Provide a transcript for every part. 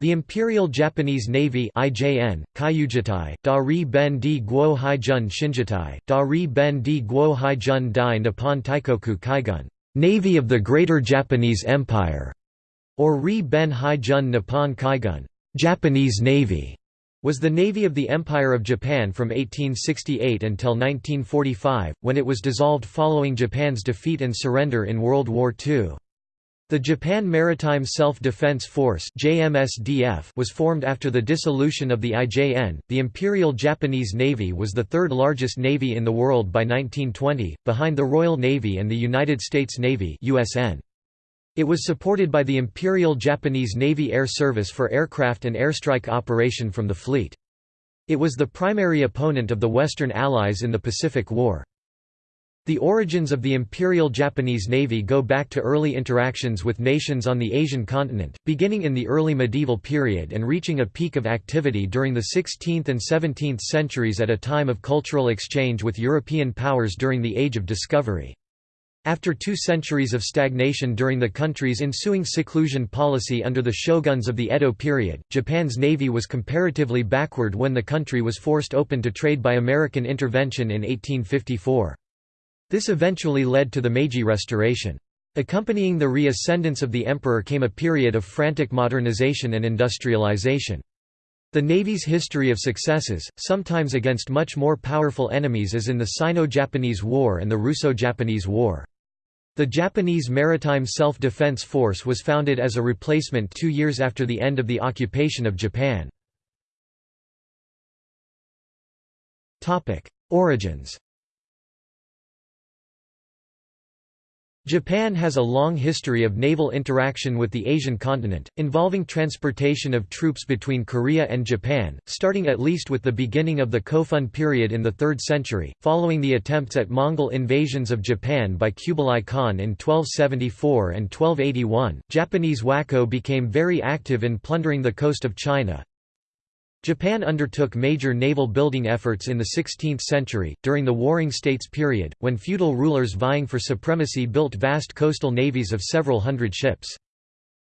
The Imperial Japanese Navy IJN, Kyujitai, Dari Ben di Guo Haijun Shinjitai, Dari Ben di Guo Haijun Dai Nippon Taikoku Kaigun Navy of the Greater Japanese Empire, or Ri Ben Haijun Nippon Kaigun Japanese Navy, was the navy of the Empire of Japan from 1868 until 1945, when it was dissolved following Japan's defeat and surrender in World War II. The Japan Maritime Self-Defense Force was formed after the dissolution of the IJN. The Imperial Japanese Navy was the third largest navy in the world by 1920, behind the Royal Navy and the United States Navy (USN). It was supported by the Imperial Japanese Navy Air Service for aircraft and airstrike operation from the fleet. It was the primary opponent of the Western Allies in the Pacific War. The origins of the Imperial Japanese Navy go back to early interactions with nations on the Asian continent, beginning in the early medieval period and reaching a peak of activity during the 16th and 17th centuries at a time of cultural exchange with European powers during the Age of Discovery. After two centuries of stagnation during the country's ensuing seclusion policy under the shoguns of the Edo period, Japan's navy was comparatively backward when the country was forced open to trade by American intervention in 1854. This eventually led to the Meiji Restoration. Accompanying the reascendance of the emperor came a period of frantic modernization and industrialization. The Navy's history of successes, sometimes against much more powerful enemies as in the Sino-Japanese War and the Russo-Japanese War. The Japanese Maritime Self-Defense Force was founded as a replacement two years after the end of the occupation of Japan. Origins Japan has a long history of naval interaction with the Asian continent, involving transportation of troops between Korea and Japan, starting at least with the beginning of the Kofun period in the 3rd century, following the attempts at Mongol invasions of Japan by Kublai Khan in 1274 and 1281. Japanese wako became very active in plundering the coast of China, Japan undertook major naval building efforts in the 16th century, during the Warring States period, when feudal rulers vying for supremacy built vast coastal navies of several hundred ships.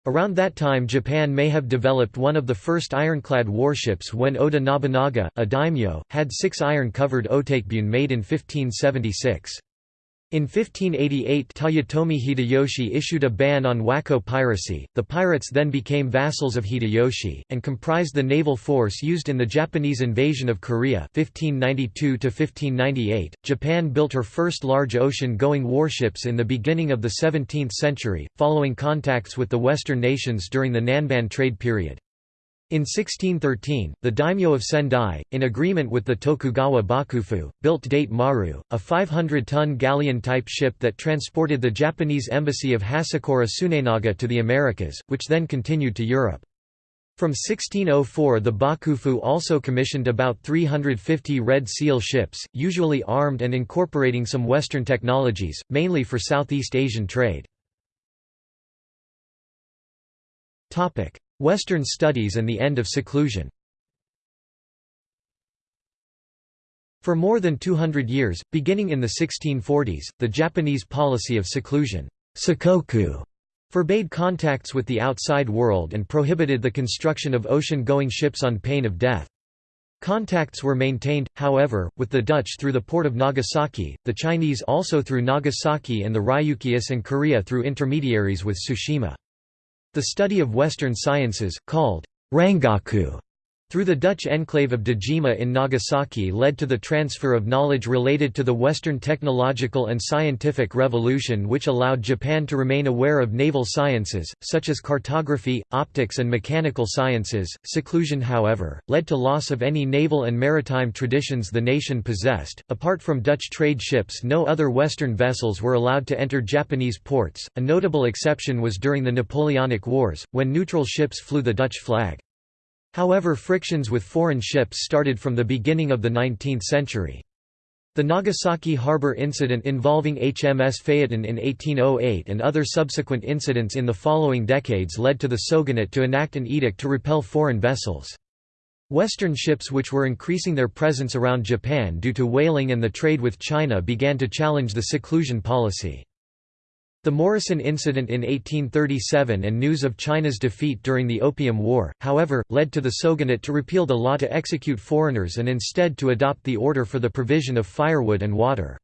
Around that time Japan may have developed one of the first ironclad warships when Oda Nobunaga, a daimyo, had six iron-covered otakebune made in 1576. In 1588 Toyotomi Hideyoshi issued a ban on wako piracy. The pirates then became vassals of Hideyoshi, and comprised the naval force used in the Japanese invasion of Korea 1592 -1598. Japan built her first large ocean-going warships in the beginning of the 17th century, following contacts with the Western nations during the Nanban trade period. In 1613, the daimyo of Sendai, in agreement with the Tokugawa Bakufu, built Date Maru, a 500-ton galleon-type ship that transported the Japanese embassy of Hasekura Tsunenaga to the Americas, which then continued to Europe. From 1604 the Bakufu also commissioned about 350 Red Seal ships, usually armed and incorporating some Western technologies, mainly for Southeast Asian trade. Western studies and the end of seclusion For more than 200 years, beginning in the 1640s, the Japanese policy of seclusion sakoku, forbade contacts with the outside world and prohibited the construction of ocean-going ships on pain of death. Contacts were maintained, however, with the Dutch through the port of Nagasaki, the Chinese also through Nagasaki and the Ryukyus and Korea through intermediaries with Tsushima. The study of Western sciences, called Rangaku through the Dutch enclave of Dejima in Nagasaki led to the transfer of knowledge related to the Western technological and scientific revolution which allowed Japan to remain aware of naval sciences, such as cartography, optics and mechanical sciences. Seclusion however, led to loss of any naval and maritime traditions the nation possessed. Apart from Dutch trade ships no other Western vessels were allowed to enter Japanese ports, a notable exception was during the Napoleonic Wars, when neutral ships flew the Dutch flag. However frictions with foreign ships started from the beginning of the 19th century. The Nagasaki harbor incident involving HMS Phaeton in 1808 and other subsequent incidents in the following decades led to the shogunate to enact an edict to repel foreign vessels. Western ships which were increasing their presence around Japan due to whaling and the trade with China began to challenge the seclusion policy. The Morrison Incident in 1837 and news of China's defeat during the Opium War, however, led to the Shogunate to repeal the law to execute foreigners and instead to adopt the order for the provision of firewood and water.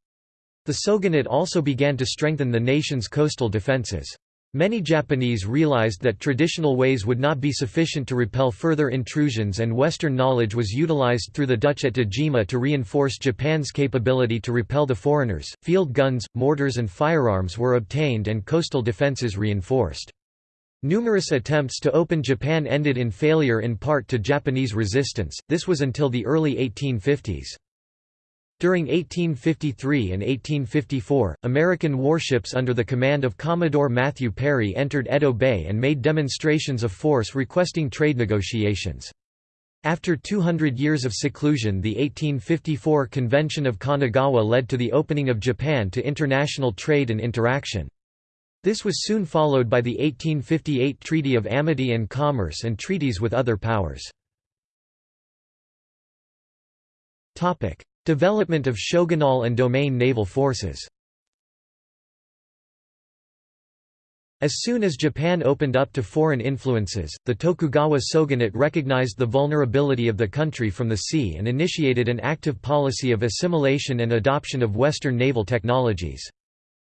The Shogunate also began to strengthen the nation's coastal defenses. Many Japanese realized that traditional ways would not be sufficient to repel further intrusions and Western knowledge was utilized through the Dutch at Dejima to reinforce Japan's capability to repel the foreigners. Field guns, mortars and firearms were obtained and coastal defenses reinforced. Numerous attempts to open Japan ended in failure in part to Japanese resistance, this was until the early 1850s. During 1853 and 1854, American warships under the command of Commodore Matthew Perry entered Edo Bay and made demonstrations of force requesting trade negotiations. After 200 years of seclusion the 1854 Convention of Kanagawa led to the opening of Japan to international trade and interaction. This was soon followed by the 1858 Treaty of Amity and Commerce and treaties with other powers. Development of shogunal and domain naval forces As soon as Japan opened up to foreign influences, the Tokugawa shogunate recognized the vulnerability of the country from the sea and initiated an active policy of assimilation and adoption of Western naval technologies.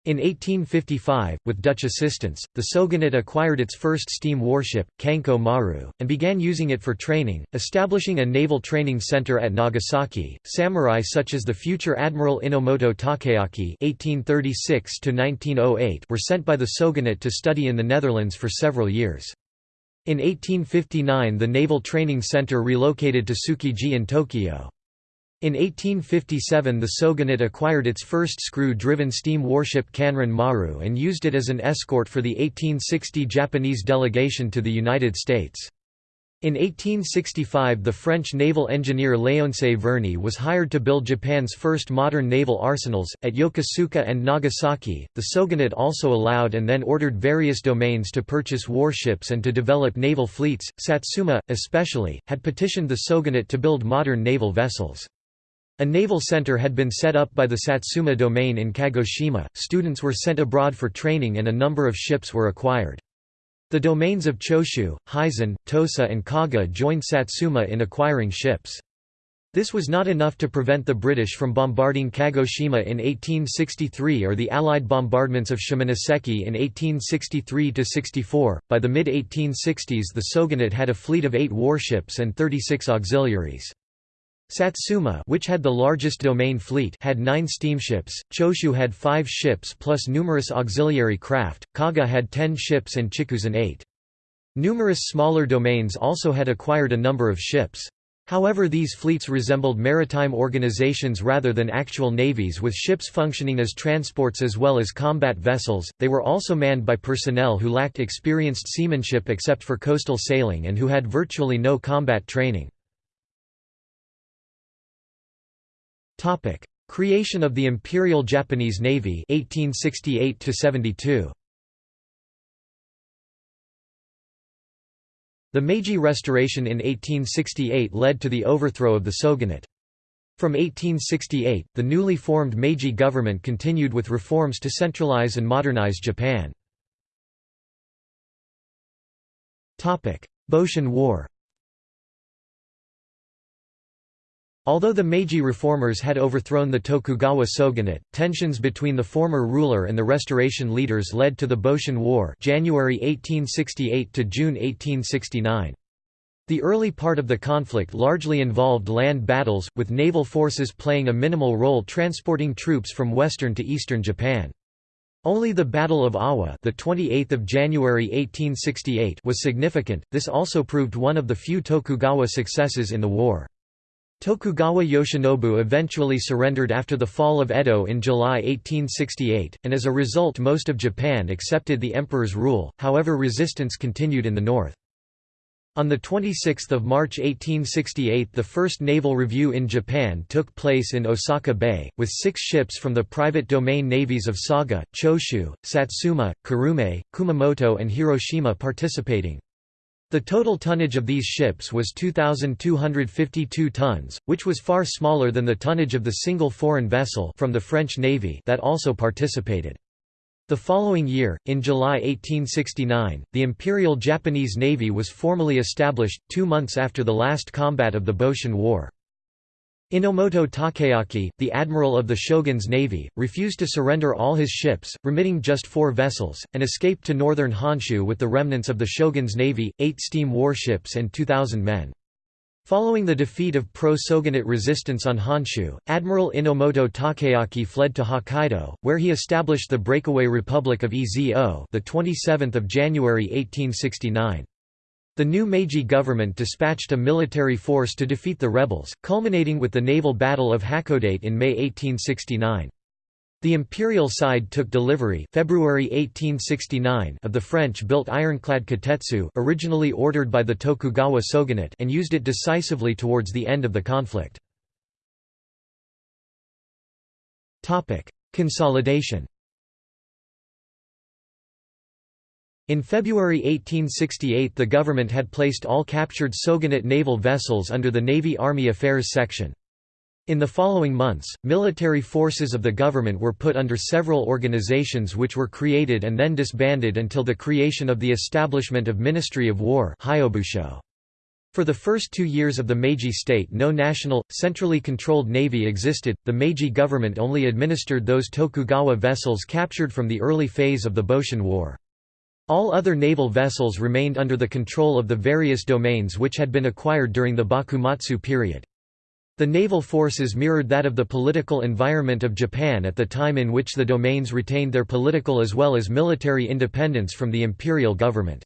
In 1855, with Dutch assistance, the Shogunate acquired its first steam warship, Kanko Maru, and began using it for training, establishing a naval training center at Nagasaki. Samurai such as the future Admiral Enomoto Takeaki (1836–1908) were sent by the Shogunate to study in the Netherlands for several years. In 1859 the Naval Training Center relocated to Tsukiji in Tokyo. In 1857 the Shogunate acquired its first screw-driven steam warship Kanrin Maru and used it as an escort for the 1860 Japanese delegation to the United States. In 1865 the French naval engineer Léonce Verny was hired to build Japan's first modern naval arsenals, at Yokosuka and Nagasaki. The Shogunate also allowed and then ordered various domains to purchase warships and to develop naval fleets. Satsuma, especially, had petitioned the Shogunate to build modern naval vessels. A naval center had been set up by the Satsuma domain in Kagoshima, students were sent abroad for training and a number of ships were acquired. The domains of Choshu, Hizen, Tosa and Kaga joined Satsuma in acquiring ships. This was not enough to prevent the British from bombarding Kagoshima in 1863 or the Allied bombardments of Shimonoseki in 1863–64. By the mid-1860s the Shogunate had a fleet of eight warships and 36 auxiliaries. Satsuma which had the largest domain fleet had nine steamships, Choshu had five ships plus numerous auxiliary craft, Kaga had ten ships and Chikuzen eight. Numerous smaller domains also had acquired a number of ships. However these fleets resembled maritime organizations rather than actual navies with ships functioning as transports as well as combat vessels, they were also manned by personnel who lacked experienced seamanship except for coastal sailing and who had virtually no combat training. Topic: Creation of the Imperial Japanese Navy 1868 72. The Meiji Restoration in 1868 led to the overthrow of the shogunate. From 1868, the newly formed Meiji government continued with reforms to centralize and modernize Japan. Boshin War Although the Meiji reformers had overthrown the Tokugawa shogunate, tensions between the former ruler and the restoration leaders led to the Boshin War January 1868 to June 1869. The early part of the conflict largely involved land battles, with naval forces playing a minimal role transporting troops from western to eastern Japan. Only the Battle of Awa, the 28th of January 1868, was significant. This also proved one of the few Tokugawa successes in the war. Tokugawa Yoshinobu eventually surrendered after the fall of Edo in July 1868, and as a result most of Japan accepted the emperor's rule, however resistance continued in the north. On 26 March 1868 the first naval review in Japan took place in Osaka Bay, with six ships from the private domain navies of Saga, Choshu, Satsuma, Kurume, Kumamoto and Hiroshima participating. The total tonnage of these ships was 2,252 tons, which was far smaller than the tonnage of the single foreign vessel from the French Navy that also participated. The following year, in July 1869, the Imperial Japanese Navy was formally established, two months after the last combat of the Boshin War. Enomoto Takeaki, the admiral of the shogun's navy, refused to surrender all his ships, remitting just four vessels, and escaped to northern Honshu with the remnants of the shogun's navy, eight steam warships and 2,000 men. Following the defeat of pro-Shogunate resistance on Honshu, Admiral Enomoto Takeaki fled to Hokkaido, where he established the breakaway Republic of Ezo the 27th of January 1869. The new Meiji government dispatched a military force to defeat the rebels, culminating with the naval Battle of Hakodate in May 1869. The imperial side took delivery February 1869 of the French-built ironclad Kotetsu originally ordered by the Tokugawa shogunate and used it decisively towards the end of the conflict. Consolidation In February 1868 the government had placed all captured Shogunate naval vessels under the Navy-Army Affairs section. In the following months, military forces of the government were put under several organizations which were created and then disbanded until the creation of the establishment of Ministry of War for the first two years of the Meiji state no national, centrally controlled navy existed, the Meiji government only administered those Tokugawa vessels captured from the early phase of the Boshin War. All other naval vessels remained under the control of the various domains which had been acquired during the Bakumatsu period. The naval forces mirrored that of the political environment of Japan at the time in which the domains retained their political as well as military independence from the imperial government.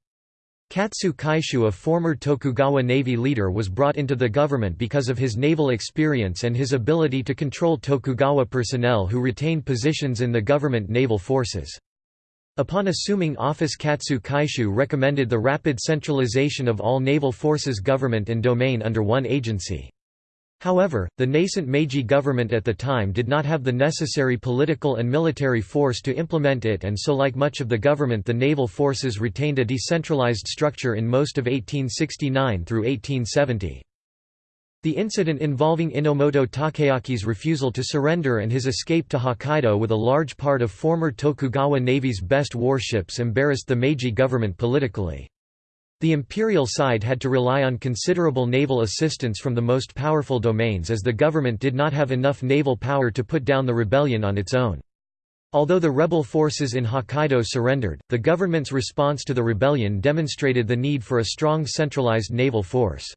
Katsu Kaishu a former Tokugawa Navy leader was brought into the government because of his naval experience and his ability to control Tokugawa personnel who retained positions in the government naval forces. Upon assuming office Katsu Kaishu recommended the rapid centralization of all naval forces government and domain under one agency. However, the nascent Meiji government at the time did not have the necessary political and military force to implement it and so like much of the government the naval forces retained a decentralized structure in most of 1869 through 1870. The incident involving Enomoto Takeaki's refusal to surrender and his escape to Hokkaido with a large part of former Tokugawa Navy's best warships embarrassed the Meiji government politically. The imperial side had to rely on considerable naval assistance from the most powerful domains as the government did not have enough naval power to put down the rebellion on its own. Although the rebel forces in Hokkaido surrendered, the government's response to the rebellion demonstrated the need for a strong centralized naval force.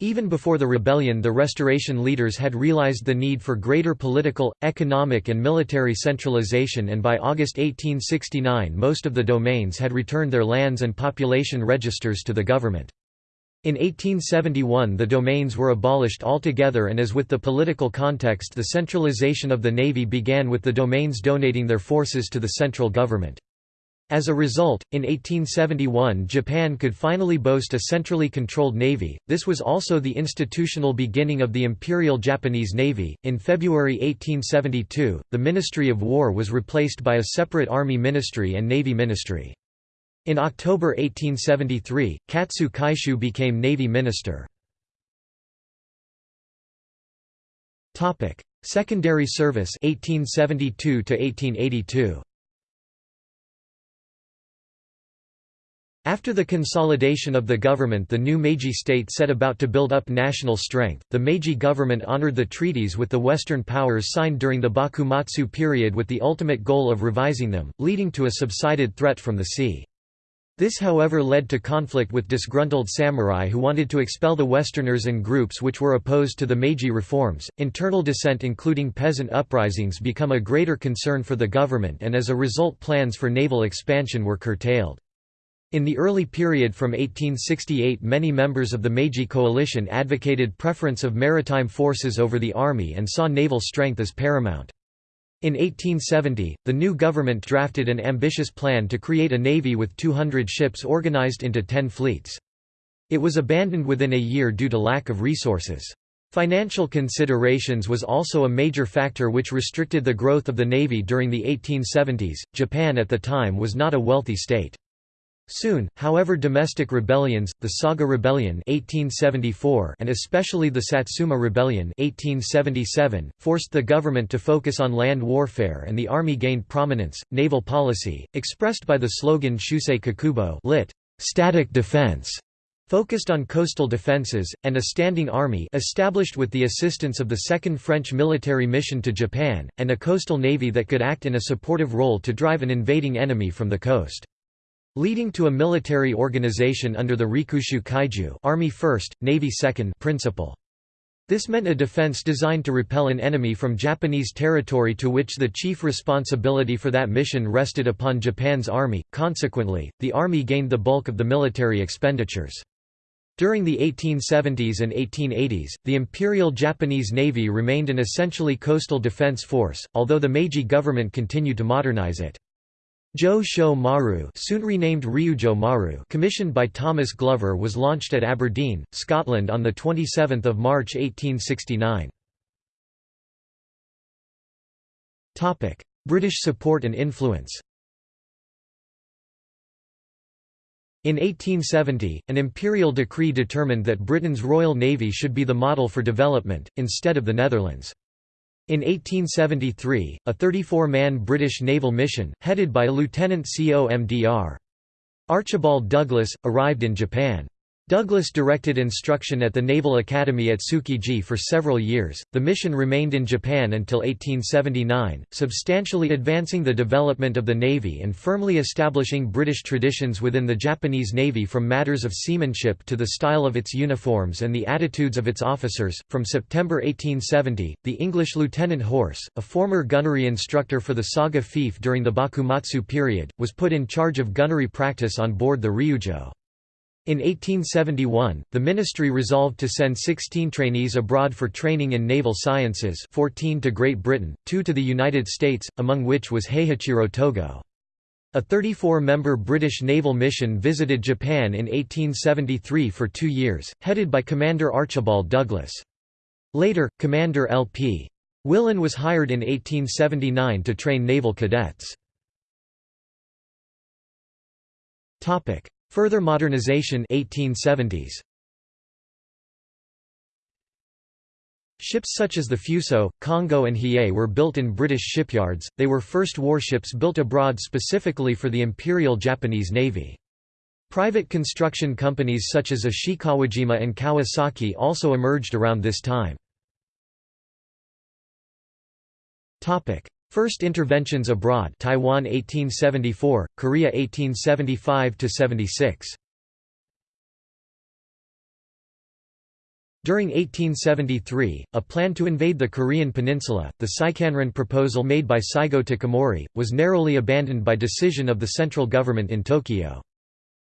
Even before the rebellion the restoration leaders had realized the need for greater political, economic and military centralization and by August 1869 most of the domains had returned their lands and population registers to the government. In 1871 the domains were abolished altogether and as with the political context the centralization of the navy began with the domains donating their forces to the central government. As a result, in 1871 Japan could finally boast a centrally controlled navy. This was also the institutional beginning of the Imperial Japanese Navy. In February 1872, the Ministry of War was replaced by a separate Army Ministry and Navy Ministry. In October 1873, Katsu Kaishu became Navy Minister. Topic: Secondary service 1872 to 1882. After the consolidation of the government the new Meiji state set about to build up national strength. The Meiji government honored the treaties with the Western powers signed during the Bakumatsu period with the ultimate goal of revising them, leading to a subsided threat from the sea. This however led to conflict with disgruntled samurai who wanted to expel the Westerners and groups which were opposed to the Meiji reforms. Internal dissent including peasant uprisings become a greater concern for the government and as a result plans for naval expansion were curtailed. In the early period from 1868 many members of the Meiji coalition advocated preference of maritime forces over the army and saw naval strength as paramount. In 1870, the new government drafted an ambitious plan to create a navy with 200 ships organized into 10 fleets. It was abandoned within a year due to lack of resources. Financial considerations was also a major factor which restricted the growth of the navy during the 1870s. Japan at the time was not a wealthy state. Soon, however domestic rebellions, the Saga Rebellion 1874 and especially the Satsuma Rebellion 1877, forced the government to focus on land warfare and the army gained prominence. Naval policy, expressed by the slogan Shusei Kokubo lit. static defense, focused on coastal defenses, and a standing army established with the assistance of the Second French military mission to Japan, and a coastal navy that could act in a supportive role to drive an invading enemy from the coast leading to a military organization under the Rikushu Kaiju Army First, Navy Second principle. This meant a defense designed to repel an enemy from Japanese territory to which the chief responsibility for that mission rested upon Japan's army, consequently, the army gained the bulk of the military expenditures. During the 1870s and 1880s, the Imperial Japanese Navy remained an essentially coastal defense force, although the Meiji government continued to modernize it. Jo Sho Maru, soon renamed Ryujo Maru, commissioned by Thomas Glover, was launched at Aberdeen, Scotland on the 27th of March 1869. Topic: British support and influence. In 1870, an imperial decree determined that Britain's Royal Navy should be the model for development, instead of the Netherlands. In 1873, a 34-man British naval mission, headed by Lieutenant COMDR. Archibald Douglas, arrived in Japan. Douglas directed instruction at the Naval Academy at Tsukiji for several years. The mission remained in Japan until 1879, substantially advancing the development of the Navy and firmly establishing British traditions within the Japanese Navy from matters of seamanship to the style of its uniforms and the attitudes of its officers. From September 1870, the English Lieutenant Horse, a former gunnery instructor for the Saga Fief during the Bakumatsu period, was put in charge of gunnery practice on board the Ryujo. In 1871, the ministry resolved to send 16 trainees abroad for training in naval sciences 14 to Great Britain, 2 to the United States, among which was Heihachiro Togo. A 34-member British naval mission visited Japan in 1873 for two years, headed by Commander Archibald Douglas. Later, Commander L.P. Willan was hired in 1879 to train naval cadets. Further modernization 1870s. Ships such as the Fuso, Kongo and Hiei were built in British shipyards, they were first warships built abroad specifically for the Imperial Japanese Navy. Private construction companies such as Ishikawajima and Kawasaki also emerged around this time. First interventions abroad Taiwan 1874, Korea 1875 76. During 1873, a plan to invade the Korean peninsula, the Seikanron proposal made by Saigo Takamori, was narrowly abandoned by decision of the central government in Tokyo.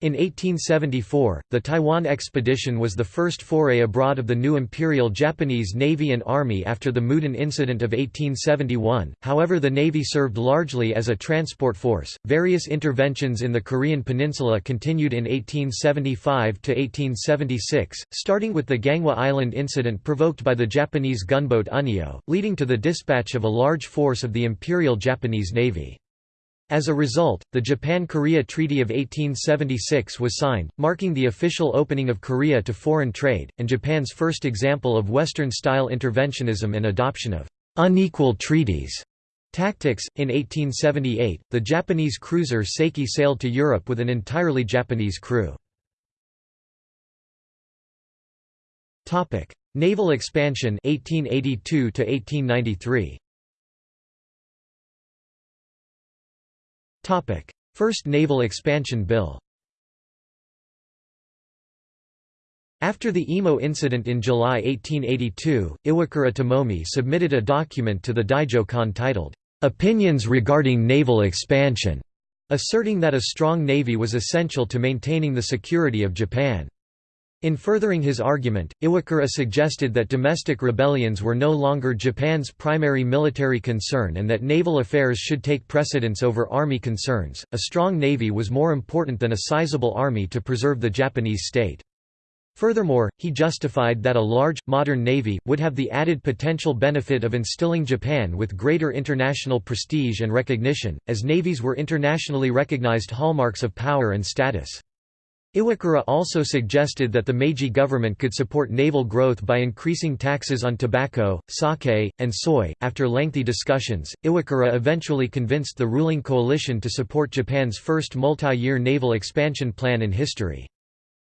In 1874, the Taiwan expedition was the first foray abroad of the new Imperial Japanese Navy and Army after the Mudan Incident of 1871. However, the Navy served largely as a transport force. Various interventions in the Korean peninsula continued in 1875 to 1876, starting with the Ganghwa Island incident provoked by the Japanese gunboat Unyo, leading to the dispatch of a large force of the Imperial Japanese Navy. As a result, the Japan–Korea Treaty of 1876 was signed, marking the official opening of Korea to foreign trade, and Japan's first example of Western-style interventionism and adoption of «unequal treaties» tactics. In 1878, the Japanese cruiser Seiki sailed to Europe with an entirely Japanese crew. Naval expansion 1882 1893. First Naval Expansion Bill After the Imo incident in July 1882, Iwakura Tomomi submitted a document to the Daijo titled, "'Opinions Regarding Naval Expansion", asserting that a strong navy was essential to maintaining the security of Japan. In furthering his argument, Iwakura suggested that domestic rebellions were no longer Japan's primary military concern and that naval affairs should take precedence over army concerns. A strong navy was more important than a sizable army to preserve the Japanese state. Furthermore, he justified that a large, modern navy, would have the added potential benefit of instilling Japan with greater international prestige and recognition, as navies were internationally recognized hallmarks of power and status. Iwakura also suggested that the Meiji government could support naval growth by increasing taxes on tobacco, sake, and soy. After lengthy discussions, Iwakura eventually convinced the ruling coalition to support Japan's first multi year naval expansion plan in history.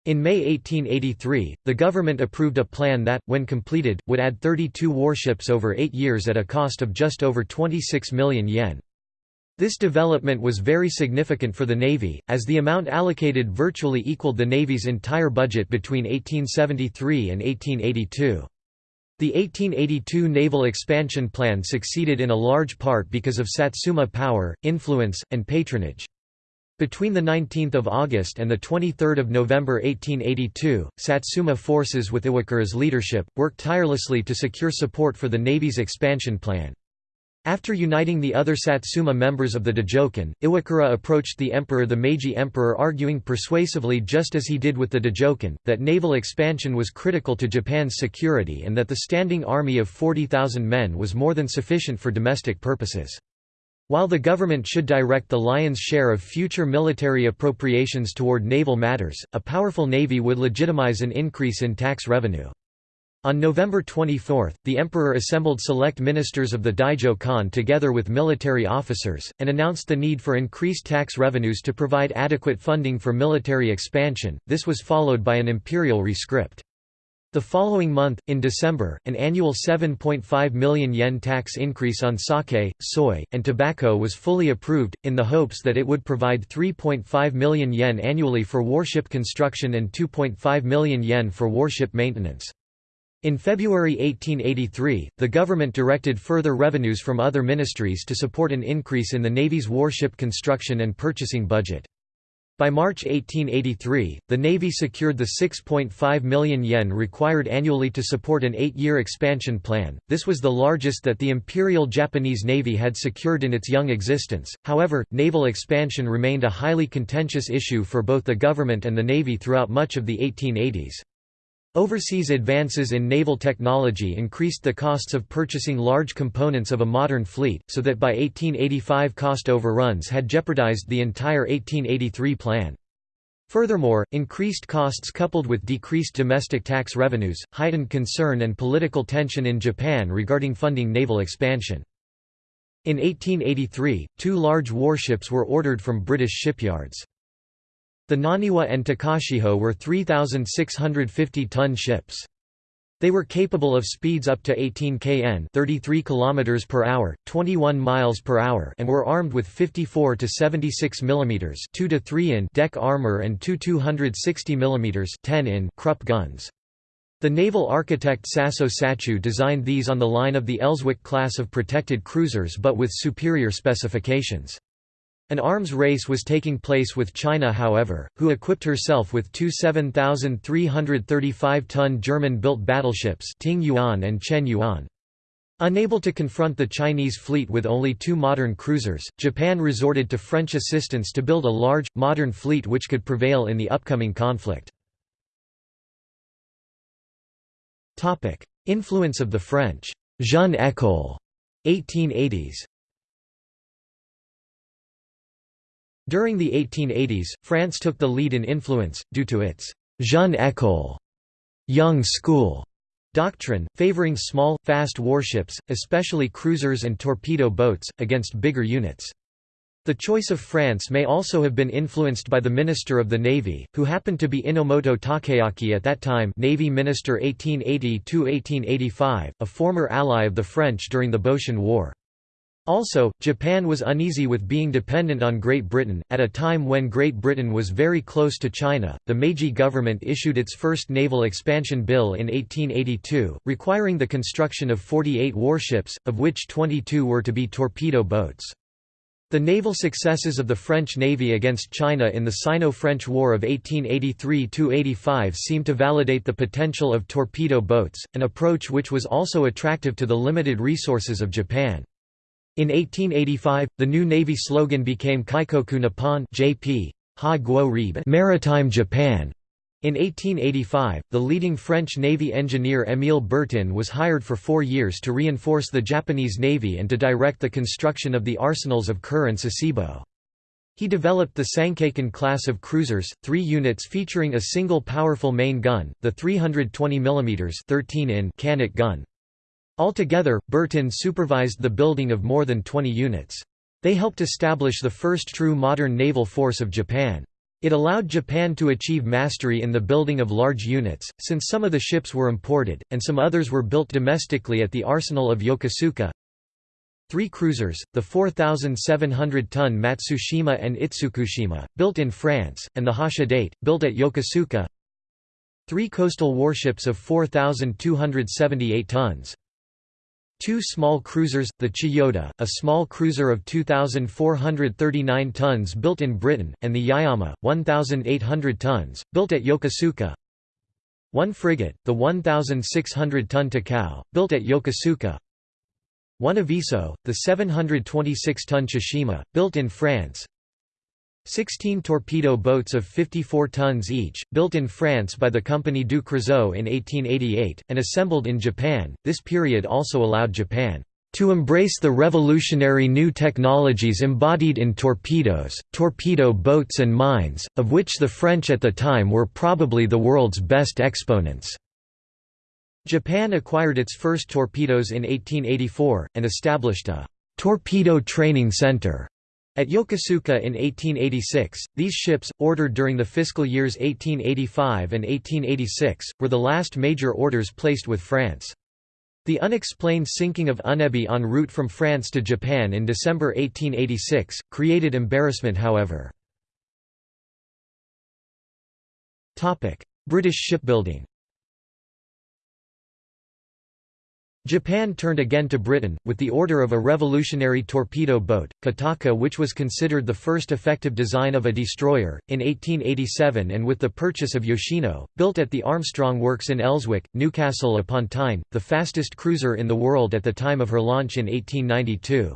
In May 1883, the government approved a plan that, when completed, would add 32 warships over eight years at a cost of just over 26 million yen. This development was very significant for the Navy, as the amount allocated virtually equaled the Navy's entire budget between 1873 and 1882. The 1882 naval expansion plan succeeded in a large part because of Satsuma power, influence, and patronage. Between 19 August and 23 November 1882, Satsuma forces with Iwakura's leadership, worked tirelessly to secure support for the Navy's expansion plan. After uniting the other Satsuma members of the Dajokan, Iwakura approached the emperor the Meiji emperor arguing persuasively just as he did with the Dajokan, that naval expansion was critical to Japan's security and that the standing army of 40,000 men was more than sufficient for domestic purposes. While the government should direct the lion's share of future military appropriations toward naval matters, a powerful navy would legitimize an increase in tax revenue. On November 24, the emperor assembled select ministers of the Daijo Kan together with military officers, and announced the need for increased tax revenues to provide adequate funding for military expansion. This was followed by an imperial rescript. The following month, in December, an annual 7.5 million yen tax increase on sake, soy, and tobacco was fully approved, in the hopes that it would provide 3.5 million yen annually for warship construction and 2.5 million yen for warship maintenance. In February 1883, the government directed further revenues from other ministries to support an increase in the Navy's warship construction and purchasing budget. By March 1883, the Navy secured the 6.5 million yen required annually to support an eight-year expansion plan. This was the largest that the Imperial Japanese Navy had secured in its young existence. However, naval expansion remained a highly contentious issue for both the government and the Navy throughout much of the 1880s. Overseas advances in naval technology increased the costs of purchasing large components of a modern fleet, so that by 1885 cost overruns had jeopardized the entire 1883 plan. Furthermore, increased costs coupled with decreased domestic tax revenues, heightened concern and political tension in Japan regarding funding naval expansion. In 1883, two large warships were ordered from British shipyards. The Naniwa and Takachiho were 3,650-ton ships. They were capable of speeds up to 18 kn 33 km per hour, 21 miles per hour and were armed with 54 to 76 mm 2 to 3 in deck armor and two 260 mm 10 in Krupp guns. The naval architect Sasso Sachu designed these on the line of the Elswick class of protected cruisers but with superior specifications. An arms race was taking place with China however, who equipped herself with two 7,335-ton German-built battleships Ting Yuan and Chen Yuan. Unable to confront the Chinese fleet with only two modern cruisers, Japan resorted to French assistance to build a large, modern fleet which could prevail in the upcoming conflict. Influence of the French Jeune École 1880s During the 1880s, France took the lead in influence, due to its «jeune école» young school doctrine, favoring small, fast warships, especially cruisers and torpedo boats, against bigger units. The choice of France may also have been influenced by the Minister of the Navy, who happened to be Enomoto Takeaki at that time Navy Minister 1880–1885, a former ally of the French during the Boshin War. Also, Japan was uneasy with being dependent on Great Britain. At a time when Great Britain was very close to China, the Meiji government issued its first naval expansion bill in 1882, requiring the construction of 48 warships, of which 22 were to be torpedo boats. The naval successes of the French Navy against China in the Sino-French War of 1883–85 seem to validate the potential of torpedo boats, an approach which was also attractive to the limited resources of Japan. In 1885, the new Navy slogan became Kaikoku Nippon JP, ha Maritime Japan, In 1885, the leading French Navy engineer Émile Bertin was hired for four years to reinforce the Japanese Navy and to direct the construction of the arsenals of Kure and Sasebo. He developed the Sankeikan class of cruisers, three units featuring a single powerful main gun, the 320 mm 13 in gun. Altogether, Bertin supervised the building of more than 20 units. They helped establish the first true modern naval force of Japan. It allowed Japan to achieve mastery in the building of large units, since some of the ships were imported, and some others were built domestically at the arsenal of Yokosuka. Three cruisers, the 4,700-ton Matsushima and Itsukushima, built in France, and the Hashidate, built at Yokosuka. Three coastal warships of 4,278 tons. Two small cruisers, the Chiyoda, a small cruiser of 2,439 tons built in Britain, and the Yaeyama, 1,800 tons, built at Yokosuka. One frigate, the 1,600-ton Takao, built at Yokosuka. One Aviso, the 726-ton Tsushima, built in France. 16 torpedo boats of 54 tons each, built in France by the company du Creusot in 1888, and assembled in Japan. This period also allowed Japan to embrace the revolutionary new technologies embodied in torpedoes, torpedo boats and mines, of which the French at the time were probably the world's best exponents. Japan acquired its first torpedoes in 1884, and established a «torpedo training center» At Yokosuka in 1886, these ships, ordered during the fiscal years 1885 and 1886, were the last major orders placed with France. The unexplained sinking of Unebi en route from France to Japan in December 1886, created embarrassment however. British shipbuilding Japan turned again to Britain, with the order of a revolutionary torpedo boat, Kotaka, which was considered the first effective design of a destroyer, in 1887 and with the purchase of Yoshino, built at the Armstrong Works in Elswick, Newcastle upon Tyne, the fastest cruiser in the world at the time of her launch in 1892.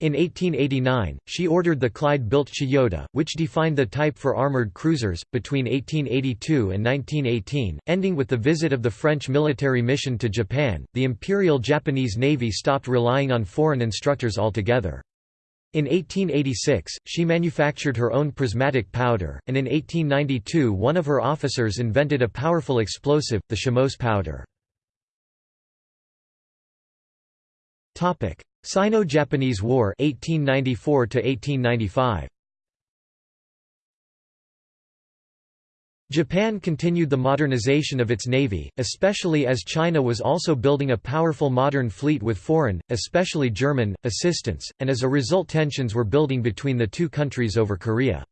In 1889, she ordered the Clyde-built Chiyoda, which defined the type for armoured cruisers, between 1882 and 1918, ending with the visit of the French military mission to Japan. The Imperial Japanese Navy stopped relying on foreign instructors altogether. In 1886, she manufactured her own prismatic powder, and in 1892 one of her officers invented a powerful explosive, the Shimose powder. Sino-Japanese War 1894 1895 Japan continued the modernization of its navy, especially as China was also building a powerful modern fleet with foreign, especially German, assistance, and as a result tensions were building between the two countries over Korea.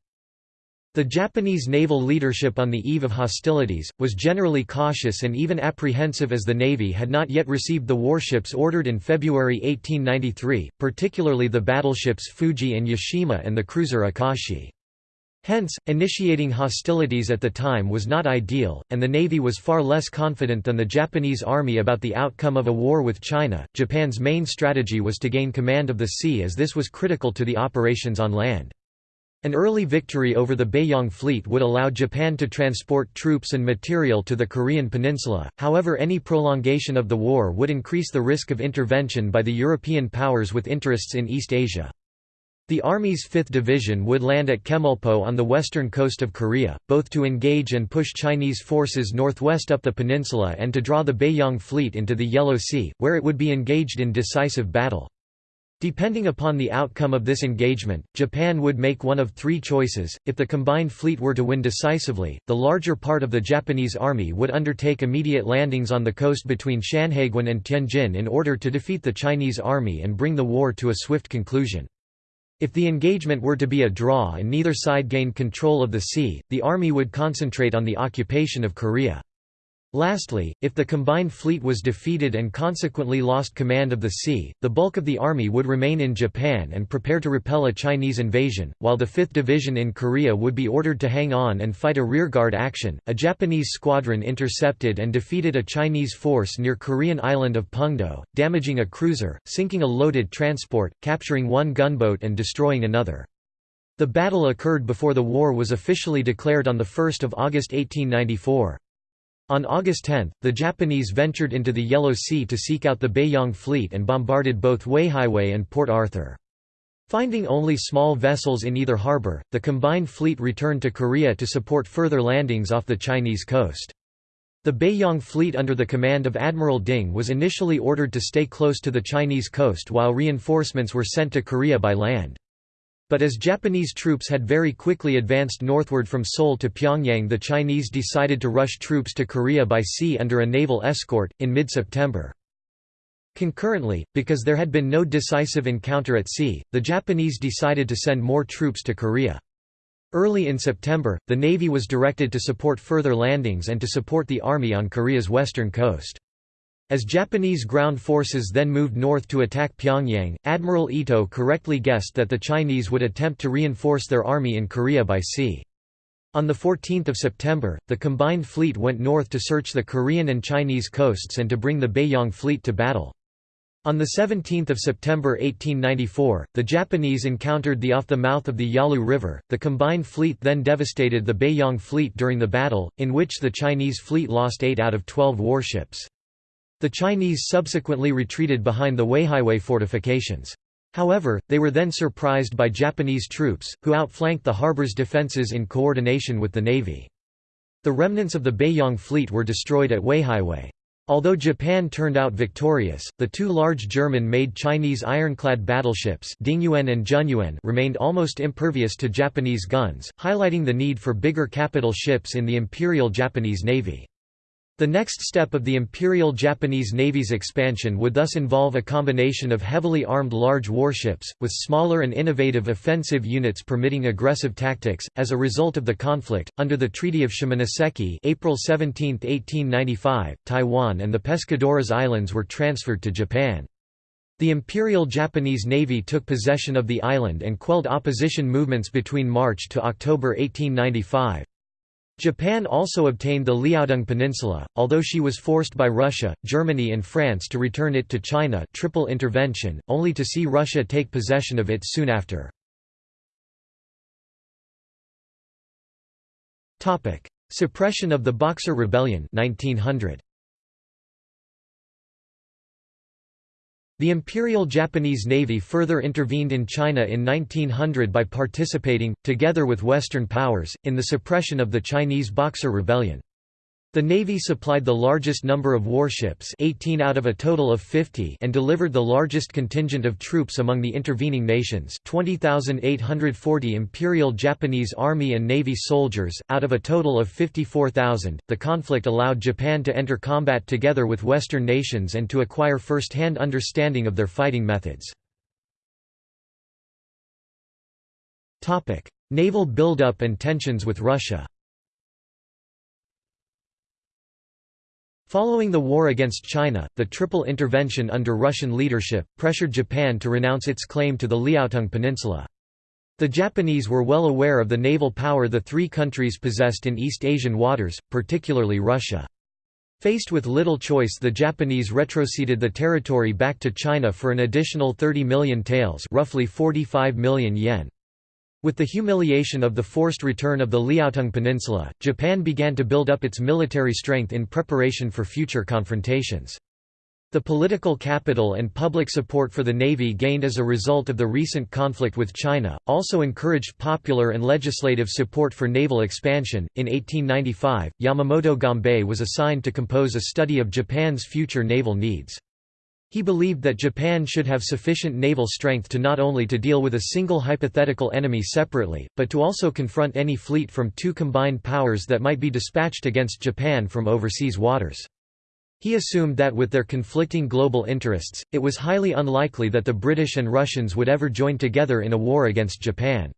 The Japanese naval leadership on the eve of hostilities, was generally cautious and even apprehensive as the Navy had not yet received the warships ordered in February 1893, particularly the battleships Fuji and Yashima and the cruiser Akashi. Hence, initiating hostilities at the time was not ideal, and the Navy was far less confident than the Japanese Army about the outcome of a war with China. Japan's main strategy was to gain command of the sea as this was critical to the operations on land. An early victory over the Beiyang fleet would allow Japan to transport troops and material to the Korean peninsula, however any prolongation of the war would increase the risk of intervention by the European powers with interests in East Asia. The Army's 5th Division would land at Chemulpo on the western coast of Korea, both to engage and push Chinese forces northwest up the peninsula and to draw the Beiyang fleet into the Yellow Sea, where it would be engaged in decisive battle. Depending upon the outcome of this engagement, Japan would make one of three choices. If the combined fleet were to win decisively, the larger part of the Japanese army would undertake immediate landings on the coast between Shanhaiguan and Tianjin in order to defeat the Chinese army and bring the war to a swift conclusion. If the engagement were to be a draw and neither side gained control of the sea, the army would concentrate on the occupation of Korea. Lastly, if the combined fleet was defeated and consequently lost command of the sea, the bulk of the army would remain in Japan and prepare to repel a Chinese invasion, while the 5th Division in Korea would be ordered to hang on and fight a rearguard action. A Japanese squadron intercepted and defeated a Chinese force near Korean island of Pungdo, damaging a cruiser, sinking a loaded transport, capturing one gunboat and destroying another. The battle occurred before the war was officially declared on 1 August 1894. On August 10, the Japanese ventured into the Yellow Sea to seek out the Beiyang fleet and bombarded both Weihaiwei and Port Arthur. Finding only small vessels in either harbor, the combined fleet returned to Korea to support further landings off the Chinese coast. The Beiyang fleet under the command of Admiral Ding was initially ordered to stay close to the Chinese coast while reinforcements were sent to Korea by land. But as Japanese troops had very quickly advanced northward from Seoul to Pyongyang the Chinese decided to rush troops to Korea by sea under a naval escort, in mid-September. Concurrently, because there had been no decisive encounter at sea, the Japanese decided to send more troops to Korea. Early in September, the Navy was directed to support further landings and to support the Army on Korea's western coast. As Japanese ground forces then moved north to attack Pyongyang, Admiral Ito correctly guessed that the Chinese would attempt to reinforce their army in Korea by sea. On 14 September, the combined fleet went north to search the Korean and Chinese coasts and to bring the Beiyang fleet to battle. On 17 September 1894, the Japanese encountered the off the mouth of the Yalu River. The combined fleet then devastated the Beiyang fleet during the battle, in which the Chinese fleet lost 8 out of 12 warships. The Chinese subsequently retreated behind the Weihaiwei fortifications. However, they were then surprised by Japanese troops, who outflanked the harbor's defences in coordination with the navy. The remnants of the Beiyang fleet were destroyed at Weihaiwei. Although Japan turned out victorious, the two large German-made Chinese ironclad battleships Dingyuan and Zhenyuan remained almost impervious to Japanese guns, highlighting the need for bigger capital ships in the Imperial Japanese Navy. The next step of the Imperial Japanese Navy's expansion would thus involve a combination of heavily armed large warships, with smaller and innovative offensive units permitting aggressive tactics. As a result of the conflict, under the Treaty of Shimonoseki April 17, 1895, Taiwan and the Pescadores Islands were transferred to Japan. The Imperial Japanese Navy took possession of the island and quelled opposition movements between March to October 1895. Japan also obtained the Liaodong Peninsula, although she was forced by Russia, Germany and France to return it to China triple intervention, only to see Russia take possession of it soon after. Suppression of the Boxer Rebellion 1900. The Imperial Japanese Navy further intervened in China in 1900 by participating, together with Western powers, in the suppression of the Chinese Boxer Rebellion. The Navy supplied the largest number of warships 18 out of a total of 50 and delivered the largest contingent of troops among the intervening nations 20,840 Imperial Japanese Army and Navy soldiers, out of a total of 54,000. The conflict allowed Japan to enter combat together with Western nations and to acquire first-hand understanding of their fighting methods. Naval buildup and tensions with Russia Following the war against China, the Triple Intervention under Russian leadership, pressured Japan to renounce its claim to the Liaotung Peninsula. The Japanese were well aware of the naval power the three countries possessed in East Asian waters, particularly Russia. Faced with little choice the Japanese retroceded the territory back to China for an additional 30 million taels roughly 45 million yen. With the humiliation of the forced return of the Liaotung Peninsula, Japan began to build up its military strength in preparation for future confrontations. The political capital and public support for the Navy gained as a result of the recent conflict with China, also encouraged popular and legislative support for naval expansion. In 1895, Yamamoto Gonbee was assigned to compose a study of Japan's future naval needs. He believed that Japan should have sufficient naval strength to not only to deal with a single hypothetical enemy separately, but to also confront any fleet from two combined powers that might be dispatched against Japan from overseas waters. He assumed that with their conflicting global interests, it was highly unlikely that the British and Russians would ever join together in a war against Japan.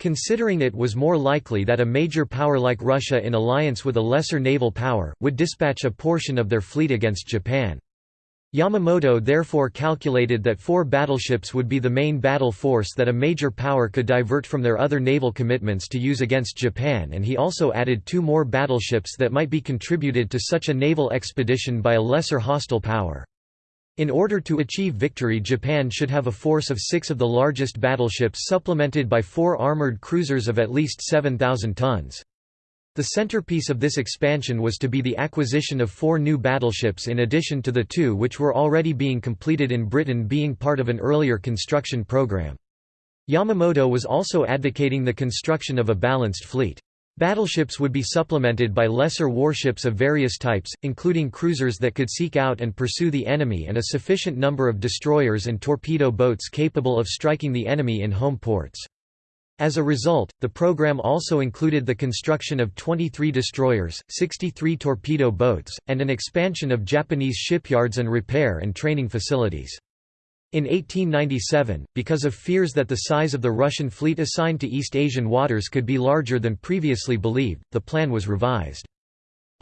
Considering it was more likely that a major power like Russia in alliance with a lesser naval power, would dispatch a portion of their fleet against Japan. Yamamoto therefore calculated that four battleships would be the main battle force that a major power could divert from their other naval commitments to use against Japan and he also added two more battleships that might be contributed to such a naval expedition by a lesser hostile power. In order to achieve victory Japan should have a force of six of the largest battleships supplemented by four armored cruisers of at least 7,000 tons. The centerpiece of this expansion was to be the acquisition of four new battleships in addition to the two which were already being completed in Britain being part of an earlier construction program. Yamamoto was also advocating the construction of a balanced fleet. Battleships would be supplemented by lesser warships of various types, including cruisers that could seek out and pursue the enemy and a sufficient number of destroyers and torpedo boats capable of striking the enemy in home ports. As a result, the program also included the construction of 23 destroyers, 63 torpedo boats, and an expansion of Japanese shipyards and repair and training facilities. In 1897, because of fears that the size of the Russian fleet assigned to East Asian waters could be larger than previously believed, the plan was revised.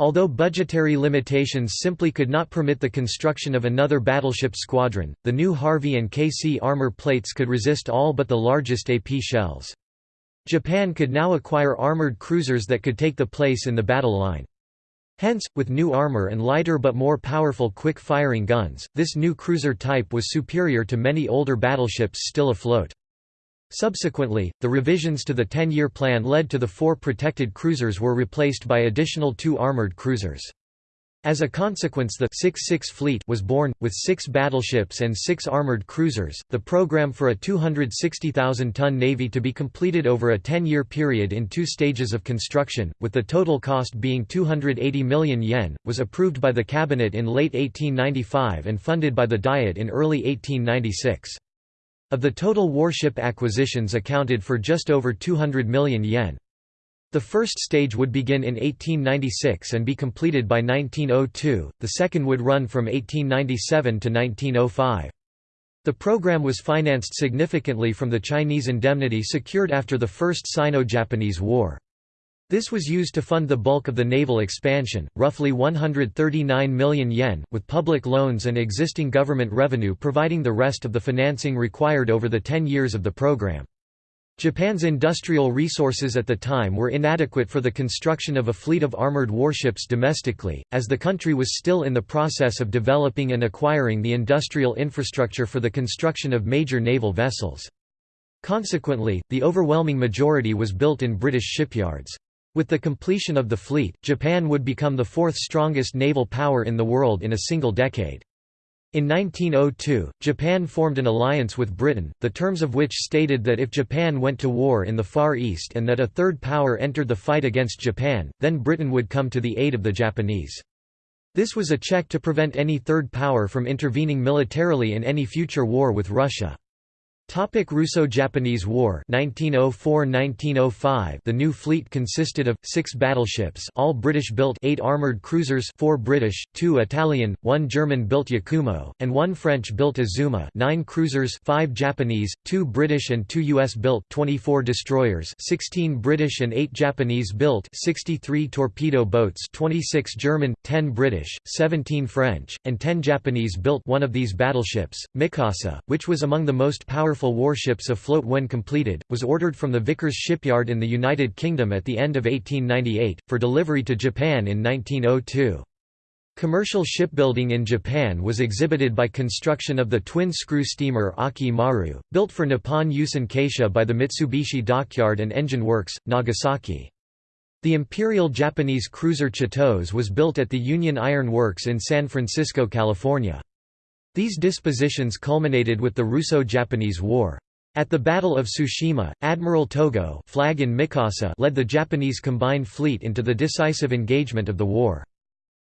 Although budgetary limitations simply could not permit the construction of another battleship squadron, the new Harvey and KC armor plates could resist all but the largest AP shells. Japan could now acquire armored cruisers that could take the place in the battle line. Hence, with new armor and lighter but more powerful quick-firing guns, this new cruiser type was superior to many older battleships still afloat. Subsequently, the revisions to the 10-year plan led to the four protected cruisers were replaced by additional two armored cruisers. As a consequence, the 6-6 Fleet was born, with six battleships and six armored cruisers. The program for a 260,000-ton navy to be completed over a 10-year period in two stages of construction, with the total cost being 280 million yen, was approved by the cabinet in late 1895 and funded by the Diet in early 1896. Of the total warship acquisitions accounted for just over 200 million yen. The first stage would begin in 1896 and be completed by 1902, the second would run from 1897 to 1905. The program was financed significantly from the Chinese indemnity secured after the First Sino-Japanese War. This was used to fund the bulk of the naval expansion, roughly 139 million yen, with public loans and existing government revenue providing the rest of the financing required over the 10 years of the program. Japan's industrial resources at the time were inadequate for the construction of a fleet of armored warships domestically, as the country was still in the process of developing and acquiring the industrial infrastructure for the construction of major naval vessels. Consequently, the overwhelming majority was built in British shipyards. With the completion of the fleet, Japan would become the fourth strongest naval power in the world in a single decade. In 1902, Japan formed an alliance with Britain, the terms of which stated that if Japan went to war in the Far East and that a third power entered the fight against Japan, then Britain would come to the aid of the Japanese. This was a check to prevent any third power from intervening militarily in any future war with Russia. Topic Russo-Japanese War 1904–1905 The new fleet consisted of, six battleships all British-built eight armoured cruisers four British, two Italian, one German-built Yakumo, and one French-built Azuma nine cruisers five Japanese, two British and two US-built 24 destroyers 16 British and eight Japanese-built 63 torpedo boats 26 German, 10 British, 17 French, and 10 Japanese-built. One of these battleships, Mikasa, which was among the most powerful powerful warships afloat when completed, was ordered from the Vickers shipyard in the United Kingdom at the end of 1898, for delivery to Japan in 1902. Commercial shipbuilding in Japan was exhibited by construction of the twin-screw steamer Aki Maru, built for Nippon Yusen Kaisha by the Mitsubishi Dockyard and Engine Works, Nagasaki. The Imperial Japanese cruiser Chitose was built at the Union Iron Works in San Francisco, California. These dispositions culminated with the Russo-Japanese War. At the Battle of Tsushima, Admiral Togo flag in Mikasa led the Japanese combined fleet into the decisive engagement of the war.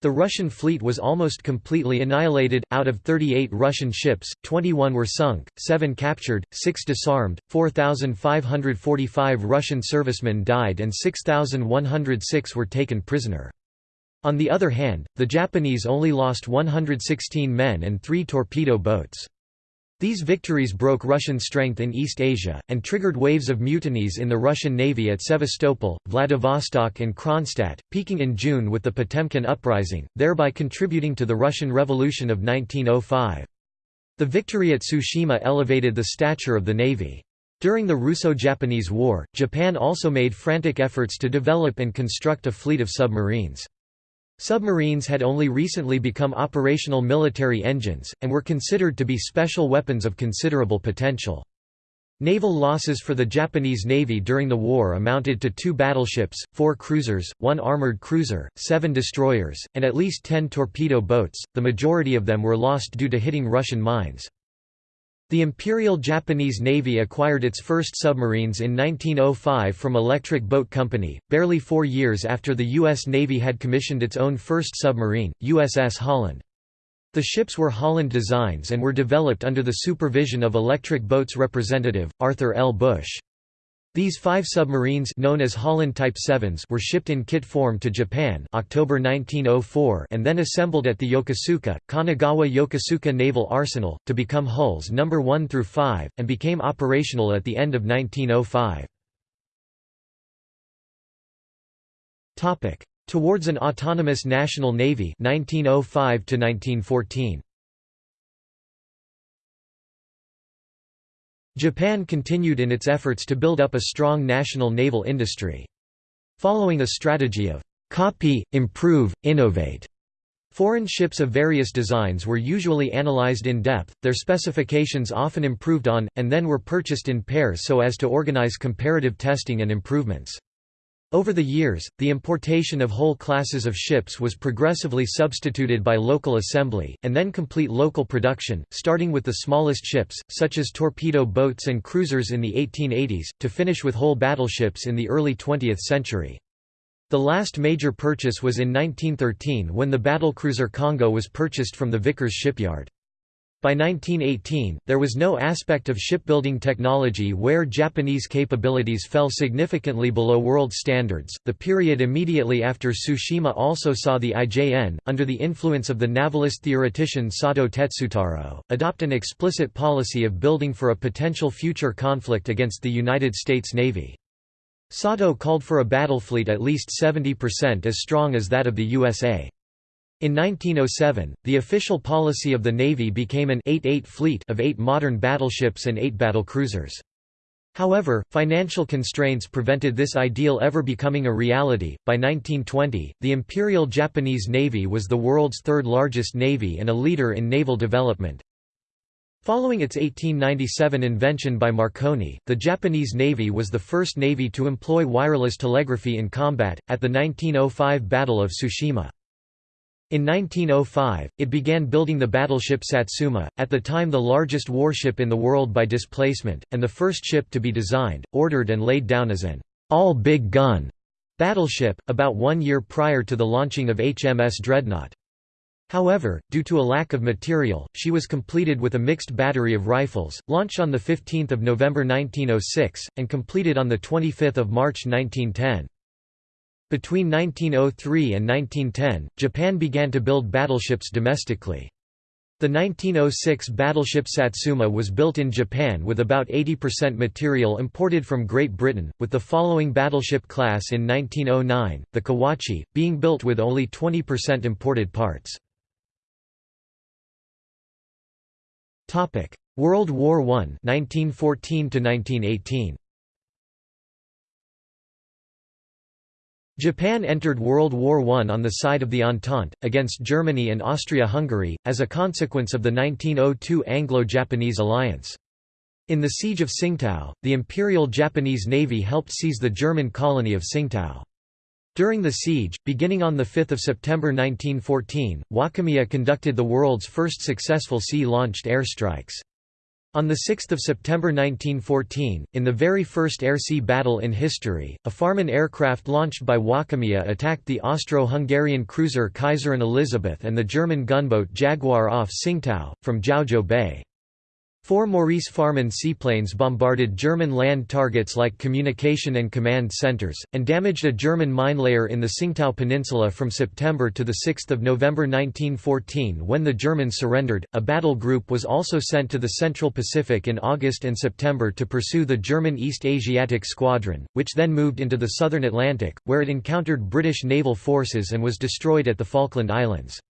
The Russian fleet was almost completely annihilated, out of 38 Russian ships, 21 were sunk, 7 captured, 6 disarmed, 4,545 Russian servicemen died and 6,106 were taken prisoner. On the other hand, the Japanese only lost 116 men and three torpedo boats. These victories broke Russian strength in East Asia, and triggered waves of mutinies in the Russian Navy at Sevastopol, Vladivostok and Kronstadt, peaking in June with the Potemkin Uprising, thereby contributing to the Russian Revolution of 1905. The victory at Tsushima elevated the stature of the navy. During the Russo-Japanese War, Japan also made frantic efforts to develop and construct a fleet of submarines. Submarines had only recently become operational military engines, and were considered to be special weapons of considerable potential. Naval losses for the Japanese Navy during the war amounted to two battleships, four cruisers, one armored cruiser, seven destroyers, and at least ten torpedo boats, the majority of them were lost due to hitting Russian mines. The Imperial Japanese Navy acquired its first submarines in 1905 from Electric Boat Company, barely four years after the U.S. Navy had commissioned its own first submarine, USS Holland. The ships were Holland designs and were developed under the supervision of Electric Boat's representative, Arthur L. Busch. These five submarines known as Holland Type 7s were shipped in kit form to Japan October 1904 and then assembled at the Yokosuka, Kanagawa Yokosuka Naval Arsenal, to become hulls No. 1 through 5, and became operational at the end of 1905. Towards an autonomous national navy 1905 to 1914. Japan continued in its efforts to build up a strong national naval industry. Following a strategy of copy, improve, innovate, Foreign ships of various designs were usually analyzed in depth, their specifications often improved on, and then were purchased in pairs so as to organize comparative testing and improvements. Over the years, the importation of whole classes of ships was progressively substituted by local assembly, and then complete local production, starting with the smallest ships, such as torpedo boats and cruisers in the 1880s, to finish with whole battleships in the early 20th century. The last major purchase was in 1913 when the battlecruiser Kongo was purchased from the Vickers shipyard. By 1918, there was no aspect of shipbuilding technology where Japanese capabilities fell significantly below world standards. The period immediately after Tsushima also saw the IJN, under the influence of the navalist theoretician Sato Tetsutaro, adopt an explicit policy of building for a potential future conflict against the United States Navy. Sato called for a battle fleet at least 70% as strong as that of the USA. In 1907, the official policy of the Navy became an 8-8 fleet of eight modern battleships and eight battlecruisers. However, financial constraints prevented this ideal ever becoming a reality. By 1920, the Imperial Japanese Navy was the world's third largest navy and a leader in naval development. Following its 1897 invention by Marconi, the Japanese Navy was the first navy to employ wireless telegraphy in combat, at the 1905 Battle of Tsushima. In 1905, it began building the battleship Satsuma, at the time the largest warship in the world by displacement, and the first ship to be designed, ordered and laid down as an all-big gun battleship, about one year prior to the launching of HMS Dreadnought. However, due to a lack of material, she was completed with a mixed battery of rifles, launched on 15 November 1906, and completed on 25 March 1910. Between 1903 and 1910, Japan began to build battleships domestically. The 1906 battleship Satsuma was built in Japan with about 80% material imported from Great Britain, with the following battleship class in 1909, the Kawachi, being built with only 20% imported parts. World War I 1914 1918. Japan entered World War I on the side of the Entente, against Germany and Austria-Hungary, as a consequence of the 1902 Anglo-Japanese alliance. In the Siege of Tsingtao, the Imperial Japanese Navy helped seize the German colony of Tsingtao. During the siege, beginning on 5 September 1914, Wakamiya conducted the world's first successful sea-launched airstrikes. On 6 September 1914, in the very first air-sea battle in history, a Farman aircraft launched by Wakamiya attacked the Austro-Hungarian cruiser Kaiserin Elisabeth and the German gunboat Jaguar off Tsingtao, from Jiaozhou Bay. Four Maurice Farman seaplanes bombarded German land targets like communication and command centers, and damaged a German mine layer in the Tsingtao Peninsula from September to 6 November 1914 when the Germans surrendered. A battle group was also sent to the Central Pacific in August and September to pursue the German East Asiatic Squadron, which then moved into the southern Atlantic, where it encountered British naval forces and was destroyed at the Falkland Islands.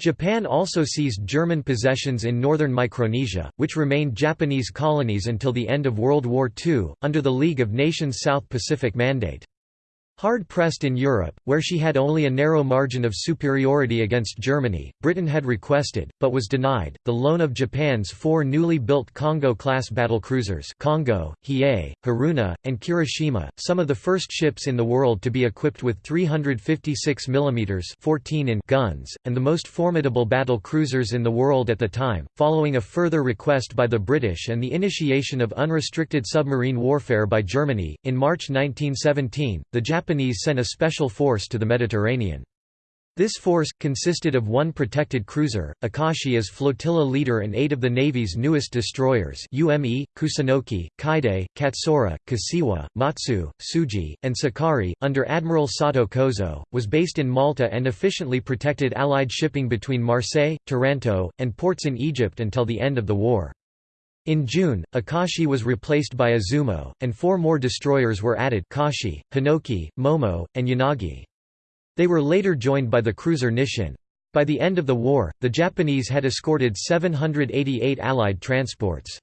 Japan also seized German possessions in northern Micronesia, which remained Japanese colonies until the end of World War II, under the League of Nations South Pacific Mandate. Hard-pressed in Europe, where she had only a narrow margin of superiority against Germany, Britain had requested, but was denied, the loan of Japan's four newly built Kongo-class battlecruisers Kongo, Hiei, Haruna, and Kirishima, some of the first ships in the world to be equipped with 356 mm 14 in guns, and the most formidable battle cruisers in the world at the time. Following a further request by the British and the initiation of unrestricted submarine warfare by Germany, in March 1917, the Japanese Japanese sent a special force to the Mediterranean. This force, consisted of one protected cruiser, Akashi as flotilla leader and eight of the Navy's newest destroyers UME, Kusunoki, Kaede, Katsura, Kashiwa, Matsu, Tsuji, and Sakaki, under Admiral Sato Kozo, was based in Malta and efficiently protected Allied shipping between Marseille, Taranto, and ports in Egypt until the end of the war. In June, Akashi was replaced by Izumo, and four more destroyers were added Kashi, Hinoki, Momo, and Yanagi. They were later joined by the cruiser Nisshin. By the end of the war, the Japanese had escorted 788 Allied transports.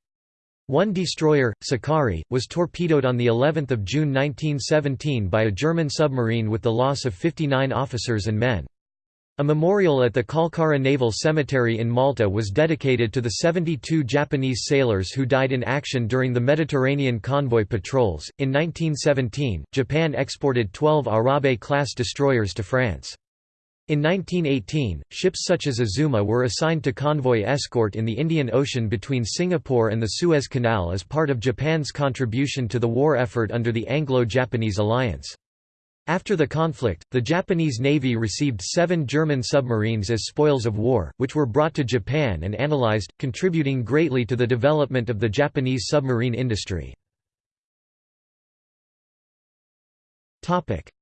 One destroyer, Sakaki, was torpedoed on the 11th of June 1917 by a German submarine with the loss of 59 officers and men. A memorial at the Kalkara Naval Cemetery in Malta was dedicated to the 72 Japanese sailors who died in action during the Mediterranean convoy patrols. In 1917, Japan exported 12 Arabe class destroyers to France. In 1918, ships such as Azuma were assigned to convoy escort in the Indian Ocean between Singapore and the Suez Canal as part of Japan's contribution to the war effort under the Anglo-Japanese alliance. After the conflict, the Japanese Navy received seven German submarines as spoils of war, which were brought to Japan and analyzed, contributing greatly to the development of the Japanese submarine industry.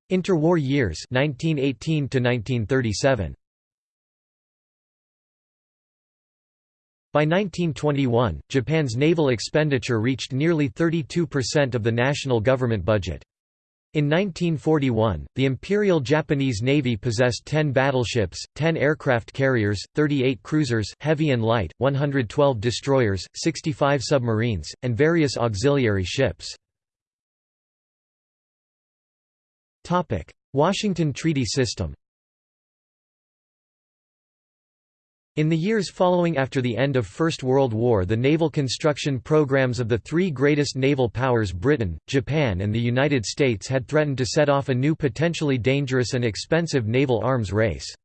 Interwar years 1918 to 1937. By 1921, Japan's naval expenditure reached nearly 32% of the national government budget. In 1941, the Imperial Japanese Navy possessed 10 battleships, 10 aircraft carriers, 38 cruisers heavy and light, 112 destroyers, 65 submarines, and various auxiliary ships. Washington Treaty System In the years following after the end of First World War the naval construction programs of the three greatest naval powers Britain, Japan and the United States had threatened to set off a new potentially dangerous and expensive naval arms race.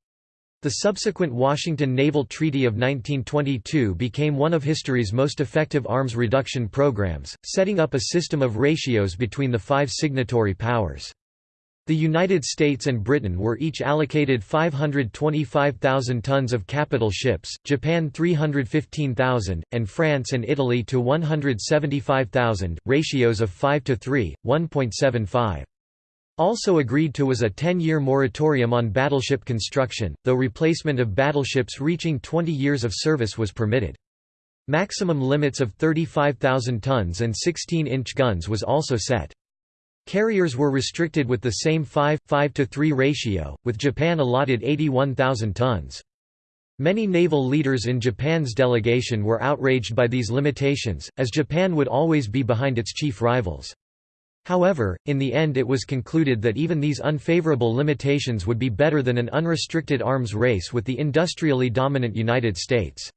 The subsequent Washington Naval Treaty of 1922 became one of history's most effective arms reduction programs, setting up a system of ratios between the five signatory powers. The United States and Britain were each allocated 525,000 tons of capital ships, Japan 315,000, and France and Italy to 175,000, ratios of 5 to 3, 1.75. Also agreed to was a 10-year moratorium on battleship construction, though replacement of battleships reaching 20 years of service was permitted. Maximum limits of 35,000 tons and 16-inch guns was also set. Carriers were restricted with the same 5, 5 to 3 ratio, with Japan allotted 81,000 tons. Many naval leaders in Japan's delegation were outraged by these limitations, as Japan would always be behind its chief rivals. However, in the end it was concluded that even these unfavorable limitations would be better than an unrestricted arms race with the industrially dominant United States.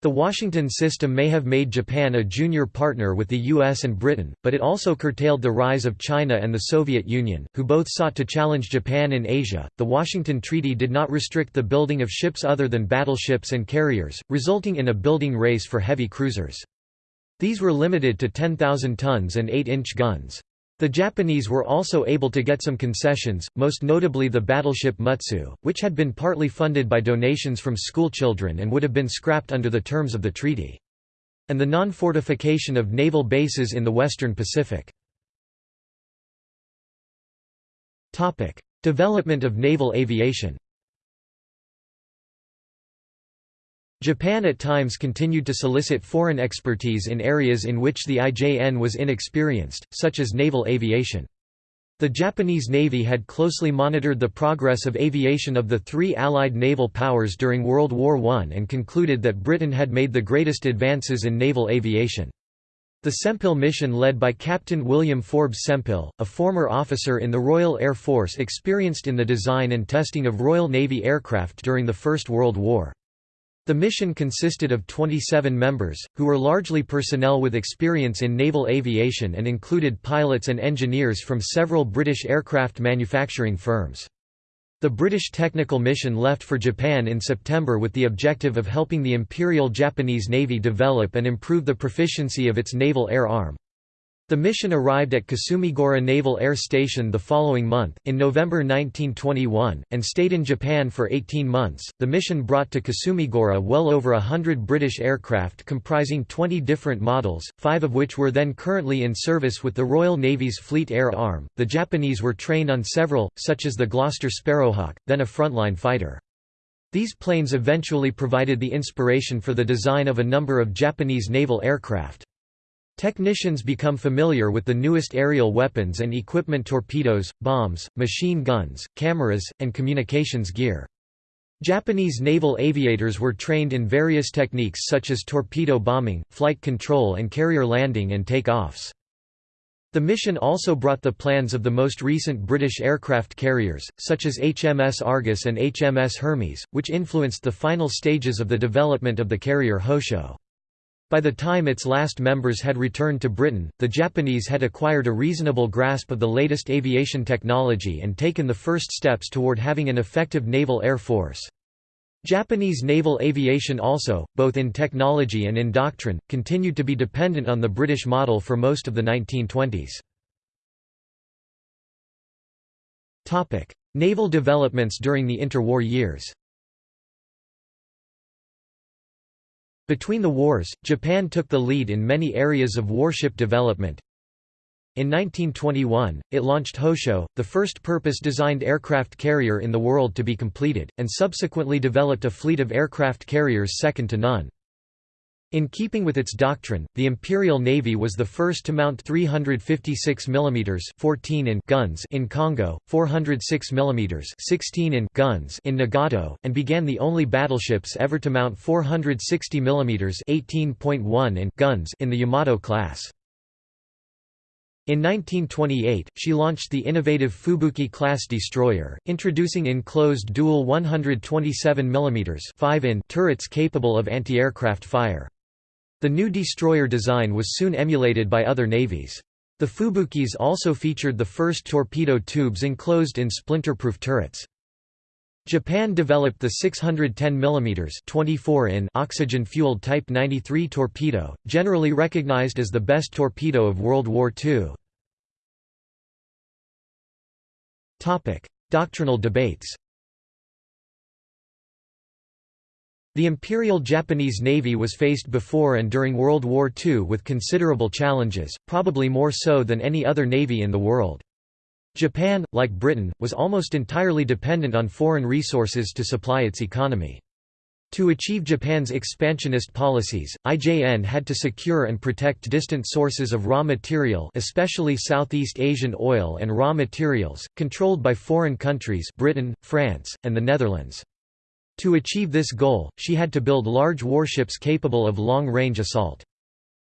The Washington system may have made Japan a junior partner with the US and Britain, but it also curtailed the rise of China and the Soviet Union, who both sought to challenge Japan in Asia. The Washington Treaty did not restrict the building of ships other than battleships and carriers, resulting in a building race for heavy cruisers. These were limited to 10,000 tons and 8-inch guns. The Japanese were also able to get some concessions, most notably the battleship Mutsu, which had been partly funded by donations from schoolchildren and would have been scrapped under the terms of the treaty. And the non-fortification of naval bases in the western Pacific. Development of naval aviation Japan at times continued to solicit foreign expertise in areas in which the IJN was inexperienced, such as naval aviation. The Japanese Navy had closely monitored the progress of aviation of the three Allied naval powers during World War I and concluded that Britain had made the greatest advances in naval aviation. The Sempill mission led by Captain William Forbes Sempill, a former officer in the Royal Air Force experienced in the design and testing of Royal Navy aircraft during the First World War. The mission consisted of 27 members, who were largely personnel with experience in naval aviation and included pilots and engineers from several British aircraft manufacturing firms. The British technical mission left for Japan in September with the objective of helping the Imperial Japanese Navy develop and improve the proficiency of its naval air arm. The mission arrived at Kasumigaura Naval Air Station the following month, in November 1921, and stayed in Japan for 18 months. The mission brought to Kasumigaura well over a hundred British aircraft comprising 20 different models, five of which were then currently in service with the Royal Navy's Fleet Air Arm. The Japanese were trained on several, such as the Gloster Sparrowhawk, then a frontline fighter. These planes eventually provided the inspiration for the design of a number of Japanese naval aircraft. Technicians become familiar with the newest aerial weapons and equipment torpedoes, bombs, machine guns, cameras, and communications gear. Japanese naval aviators were trained in various techniques such as torpedo bombing, flight control and carrier landing and take-offs. The mission also brought the plans of the most recent British aircraft carriers, such as HMS Argus and HMS Hermes, which influenced the final stages of the development of the carrier Hosho. By the time its last members had returned to Britain, the Japanese had acquired a reasonable grasp of the latest aviation technology and taken the first steps toward having an effective naval air force. Japanese naval aviation also, both in technology and in doctrine, continued to be dependent on the British model for most of the 1920s. Naval developments during the interwar years Between the wars, Japan took the lead in many areas of warship development. In 1921, it launched Hosho, the first purpose-designed aircraft carrier in the world to be completed, and subsequently developed a fleet of aircraft carriers second to none. In keeping with its doctrine, the Imperial Navy was the first to mount 356 mm 14 in guns in Kongo, 406 mm 16 in guns in Nagato, and began the only battleships ever to mount 460 mm 18.1 in guns in the Yamato class. In 1928, she launched the innovative Fubuki-class destroyer, introducing enclosed dual 127 mm 5 in turrets capable of anti-aircraft fire. The new destroyer design was soon emulated by other navies. The Fubukis also featured the first torpedo tubes enclosed in splinter-proof turrets. Japan developed the 610 mm 24 in oxygen-fueled Type 93 torpedo, generally recognized as the best torpedo of World War II. Doctrinal debates The Imperial Japanese Navy was faced before and during World War II with considerable challenges, probably more so than any other navy in the world. Japan, like Britain, was almost entirely dependent on foreign resources to supply its economy. To achieve Japan's expansionist policies, IJN had to secure and protect distant sources of raw material especially Southeast Asian oil and raw materials, controlled by foreign countries Britain, France, and the Netherlands. To achieve this goal, she had to build large warships capable of long-range assault.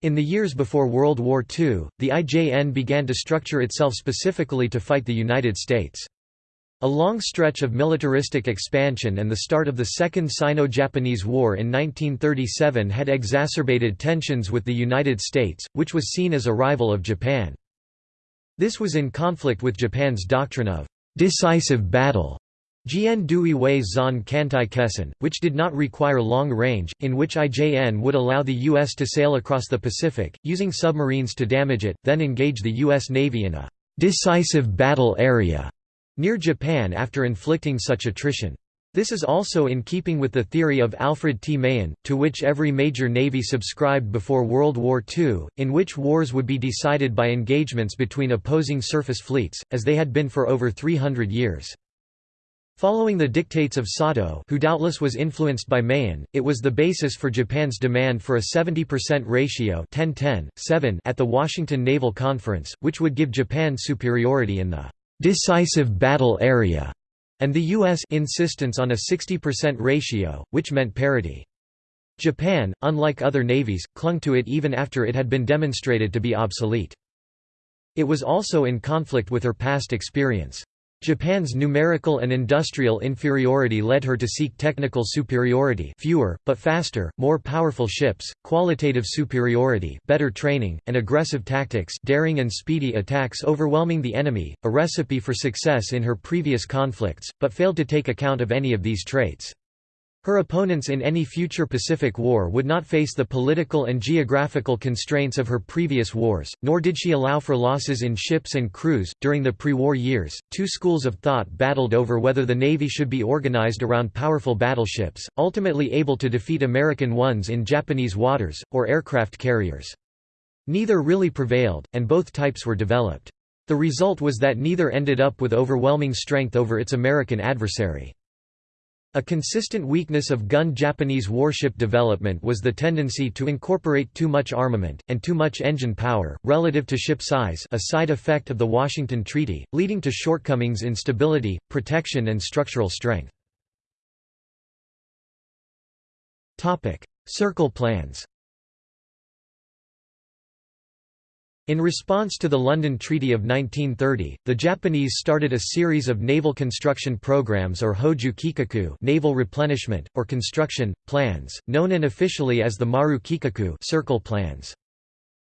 In the years before World War II, the IJN began to structure itself specifically to fight the United States. A long stretch of militaristic expansion and the start of the Second Sino-Japanese War in 1937 had exacerbated tensions with the United States, which was seen as a rival of Japan. This was in conflict with Japan's doctrine of decisive battle Jian Dui Wei Zan Kantai Kessen, which did not require long range, in which IJN would allow the U.S. to sail across the Pacific, using submarines to damage it, then engage the U.S. Navy in a decisive battle area near Japan after inflicting such attrition. This is also in keeping with the theory of Alfred T. Mahan, to which every major navy subscribed before World War II, in which wars would be decided by engagements between opposing surface fleets, as they had been for over 300 years. Following the dictates of Sato who doubtless was influenced by Mahan, it was the basis for Japan's demand for a 70% ratio 10 7 at the Washington Naval Conference, which would give Japan superiority in the «decisive battle area» and the U.S. insistence on a 60% ratio, which meant parity. Japan, unlike other navies, clung to it even after it had been demonstrated to be obsolete. It was also in conflict with her past experience. Japan's numerical and industrial inferiority led her to seek technical superiority fewer, but faster, more powerful ships, qualitative superiority better training, and aggressive tactics daring and speedy attacks overwhelming the enemy, a recipe for success in her previous conflicts, but failed to take account of any of these traits. Her opponents in any future Pacific War would not face the political and geographical constraints of her previous wars, nor did she allow for losses in ships and crews. During the pre war years, two schools of thought battled over whether the Navy should be organized around powerful battleships, ultimately able to defeat American ones in Japanese waters, or aircraft carriers. Neither really prevailed, and both types were developed. The result was that neither ended up with overwhelming strength over its American adversary. A consistent weakness of gun Japanese warship development was the tendency to incorporate too much armament, and too much engine power, relative to ship size a side effect of the Washington Treaty, leading to shortcomings in stability, protection and structural strength. Circle plans In response to the London Treaty of 1930, the Japanese started a series of naval construction programs or Hoju Kikaku naval replenishment, or construction, plans, known unofficially as the Maru Kikaku circle plans.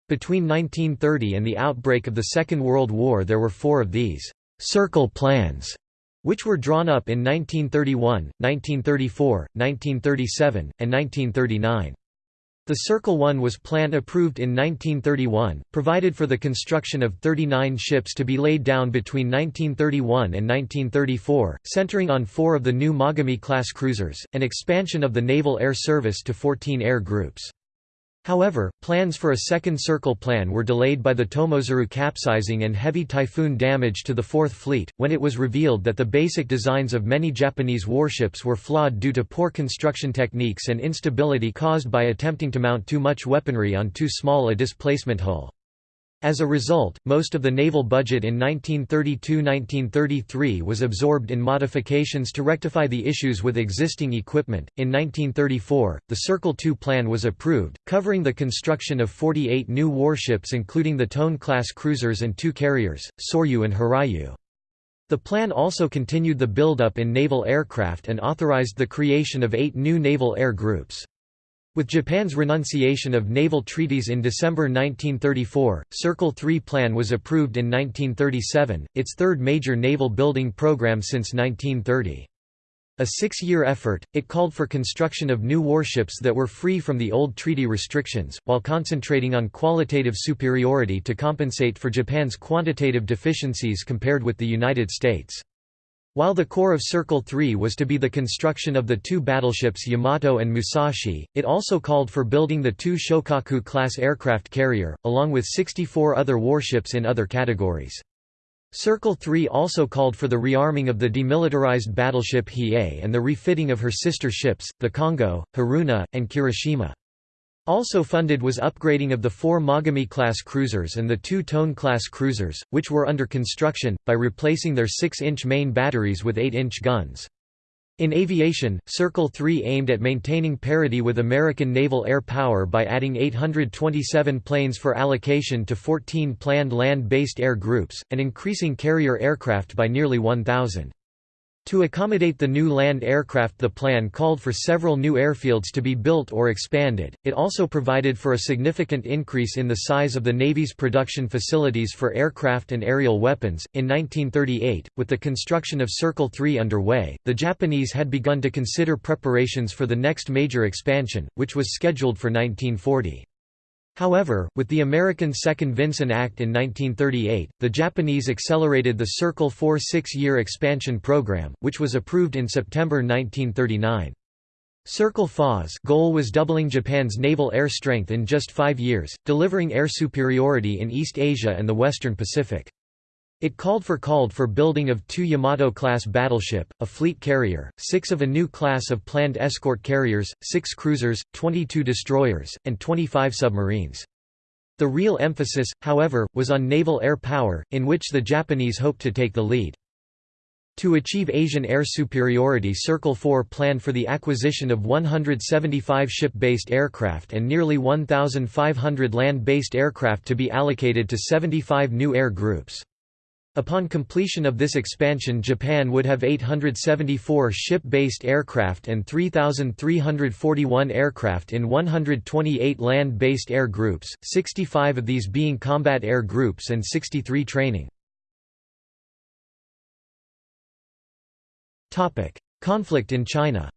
Between 1930 and the outbreak of the Second World War there were four of these «circle plans» which were drawn up in 1931, 1934, 1937, and 1939. The Circle 1 was plan approved in 1931, provided for the construction of 39 ships to be laid down between 1931 and 1934, centering on four of the new Mogami-class cruisers, and expansion of the Naval Air Service to 14 air groups. However, plans for a second Circle plan were delayed by the Tomozuru capsizing and heavy typhoon damage to the Fourth Fleet, when it was revealed that the basic designs of many Japanese warships were flawed due to poor construction techniques and instability caused by attempting to mount too much weaponry on too small a displacement hull. As a result, most of the naval budget in 1932–1933 was absorbed in modifications to rectify the issues with existing equipment. In 1934, the Circle II plan was approved, covering the construction of 48 new warships including the Tone-class cruisers and two carriers, Soryu and Hiryu. The plan also continued the buildup in naval aircraft and authorized the creation of eight new naval air groups. With Japan's renunciation of naval treaties in December 1934, Circle 3 plan was approved in 1937, its third major naval building program since 1930. A six-year effort, it called for construction of new warships that were free from the old treaty restrictions, while concentrating on qualitative superiority to compensate for Japan's quantitative deficiencies compared with the United States. While the core of Circle 3 was to be the construction of the two battleships Yamato and Musashi, it also called for building the two Shokaku-class aircraft carrier, along with 64 other warships in other categories. Circle 3 also called for the rearming of the demilitarized battleship Hiei and the refitting of her sister ships, the Kongo, Haruna, and Kirishima. Also funded was upgrading of the four Mogami-class cruisers and the two Tone-class cruisers, which were under construction, by replacing their 6-inch main batteries with 8-inch guns. In aviation, Circle 3 aimed at maintaining parity with American naval air power by adding 827 planes for allocation to 14 planned land-based air groups, and increasing carrier aircraft by nearly 1,000. To accommodate the new land aircraft the plan called for several new airfields to be built or expanded, it also provided for a significant increase in the size of the Navy's production facilities for aircraft and aerial weapons. In 1938, with the construction of Circle 3 underway, the Japanese had begun to consider preparations for the next major expansion, which was scheduled for 1940. However, with the American Second Vinson Act in 1938, the Japanese accelerated the Circle 4 six-year expansion program, which was approved in September 1939. Circle 4's goal was doubling Japan's naval air strength in just five years, delivering air superiority in East Asia and the Western Pacific. It called for called for building of two Yamato-class battleship, a fleet carrier, six of a new class of planned escort carriers, six cruisers, 22 destroyers, and 25 submarines. The real emphasis, however, was on naval air power, in which the Japanese hoped to take the lead. To achieve Asian air superiority Circle 4 planned for the acquisition of 175 ship-based aircraft and nearly 1,500 land-based aircraft to be allocated to 75 new air groups. Upon completion of this expansion Japan would have 874 ship-based aircraft and 3,341 aircraft in 128 land-based air groups, 65 of these being combat air groups and 63 training. Conflict in China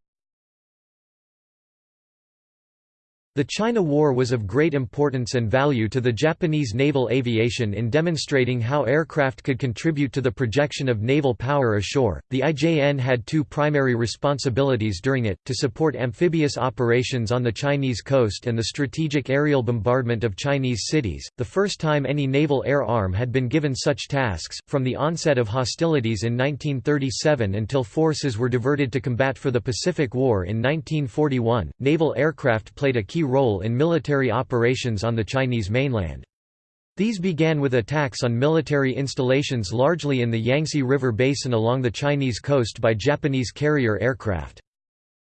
The China War was of great importance and value to the Japanese naval aviation in demonstrating how aircraft could contribute to the projection of naval power ashore. The IJN had two primary responsibilities during it to support amphibious operations on the Chinese coast and the strategic aerial bombardment of Chinese cities, the first time any naval air arm had been given such tasks. From the onset of hostilities in 1937 until forces were diverted to combat for the Pacific War in 1941, naval aircraft played a key role in military operations on the Chinese mainland. These began with attacks on military installations largely in the Yangtze River basin along the Chinese coast by Japanese carrier aircraft.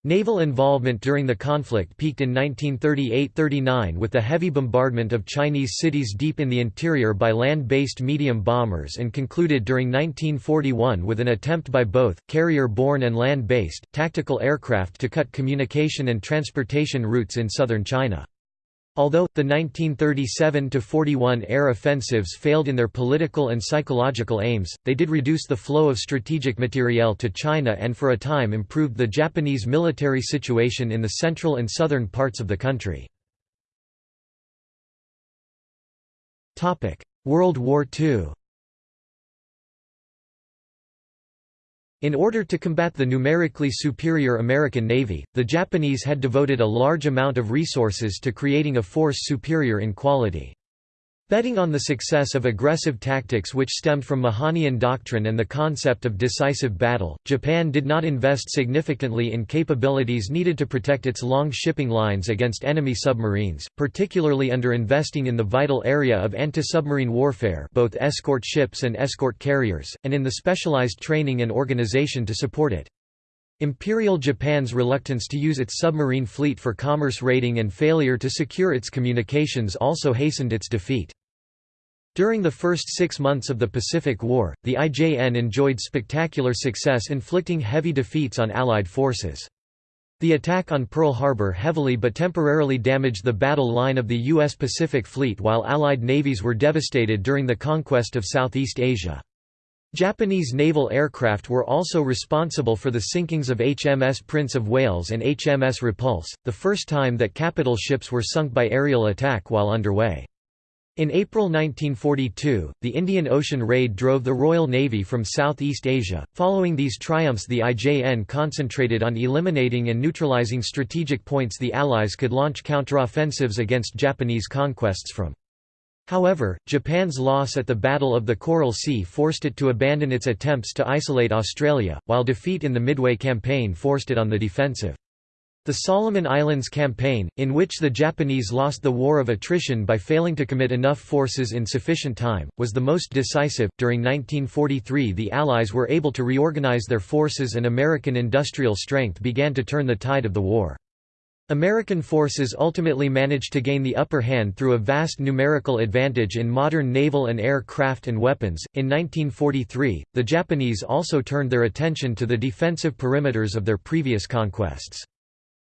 Naval involvement during the conflict peaked in 1938–39 with the heavy bombardment of Chinese cities deep in the interior by land-based medium bombers and concluded during 1941 with an attempt by both, carrier-borne and land-based, tactical aircraft to cut communication and transportation routes in southern China. Although, the 1937–41 air offensives failed in their political and psychological aims, they did reduce the flow of strategic materiel to China and for a time improved the Japanese military situation in the central and southern parts of the country. World War II In order to combat the numerically superior American Navy, the Japanese had devoted a large amount of resources to creating a force superior in quality. Betting on the success of aggressive tactics which stemmed from Mahanian doctrine and the concept of decisive battle, Japan did not invest significantly in capabilities needed to protect its long shipping lines against enemy submarines, particularly under investing in the vital area of anti-submarine warfare both escort ships and escort carriers, and in the specialized training and organization to support it. Imperial Japan's reluctance to use its submarine fleet for commerce raiding and failure to secure its communications also hastened its defeat. During the first six months of the Pacific War, the IJN enjoyed spectacular success inflicting heavy defeats on Allied forces. The attack on Pearl Harbor heavily but temporarily damaged the battle line of the U.S. Pacific Fleet while Allied navies were devastated during the conquest of Southeast Asia. Japanese naval aircraft were also responsible for the sinkings of HMS Prince of Wales and HMS Repulse, the first time that capital ships were sunk by aerial attack while underway. In April 1942, the Indian Ocean Raid drove the Royal Navy from Southeast Asia. Following these triumphs, the IJN concentrated on eliminating and neutralizing strategic points the Allies could launch counteroffensives against Japanese conquests from. However, Japan's loss at the Battle of the Coral Sea forced it to abandon its attempts to isolate Australia, while defeat in the Midway Campaign forced it on the defensive. The Solomon Islands Campaign, in which the Japanese lost the war of attrition by failing to commit enough forces in sufficient time, was the most decisive. During 1943, the Allies were able to reorganize their forces and American industrial strength began to turn the tide of the war. American forces ultimately managed to gain the upper hand through a vast numerical advantage in modern naval and air craft and weapons. In 1943, the Japanese also turned their attention to the defensive perimeters of their previous conquests.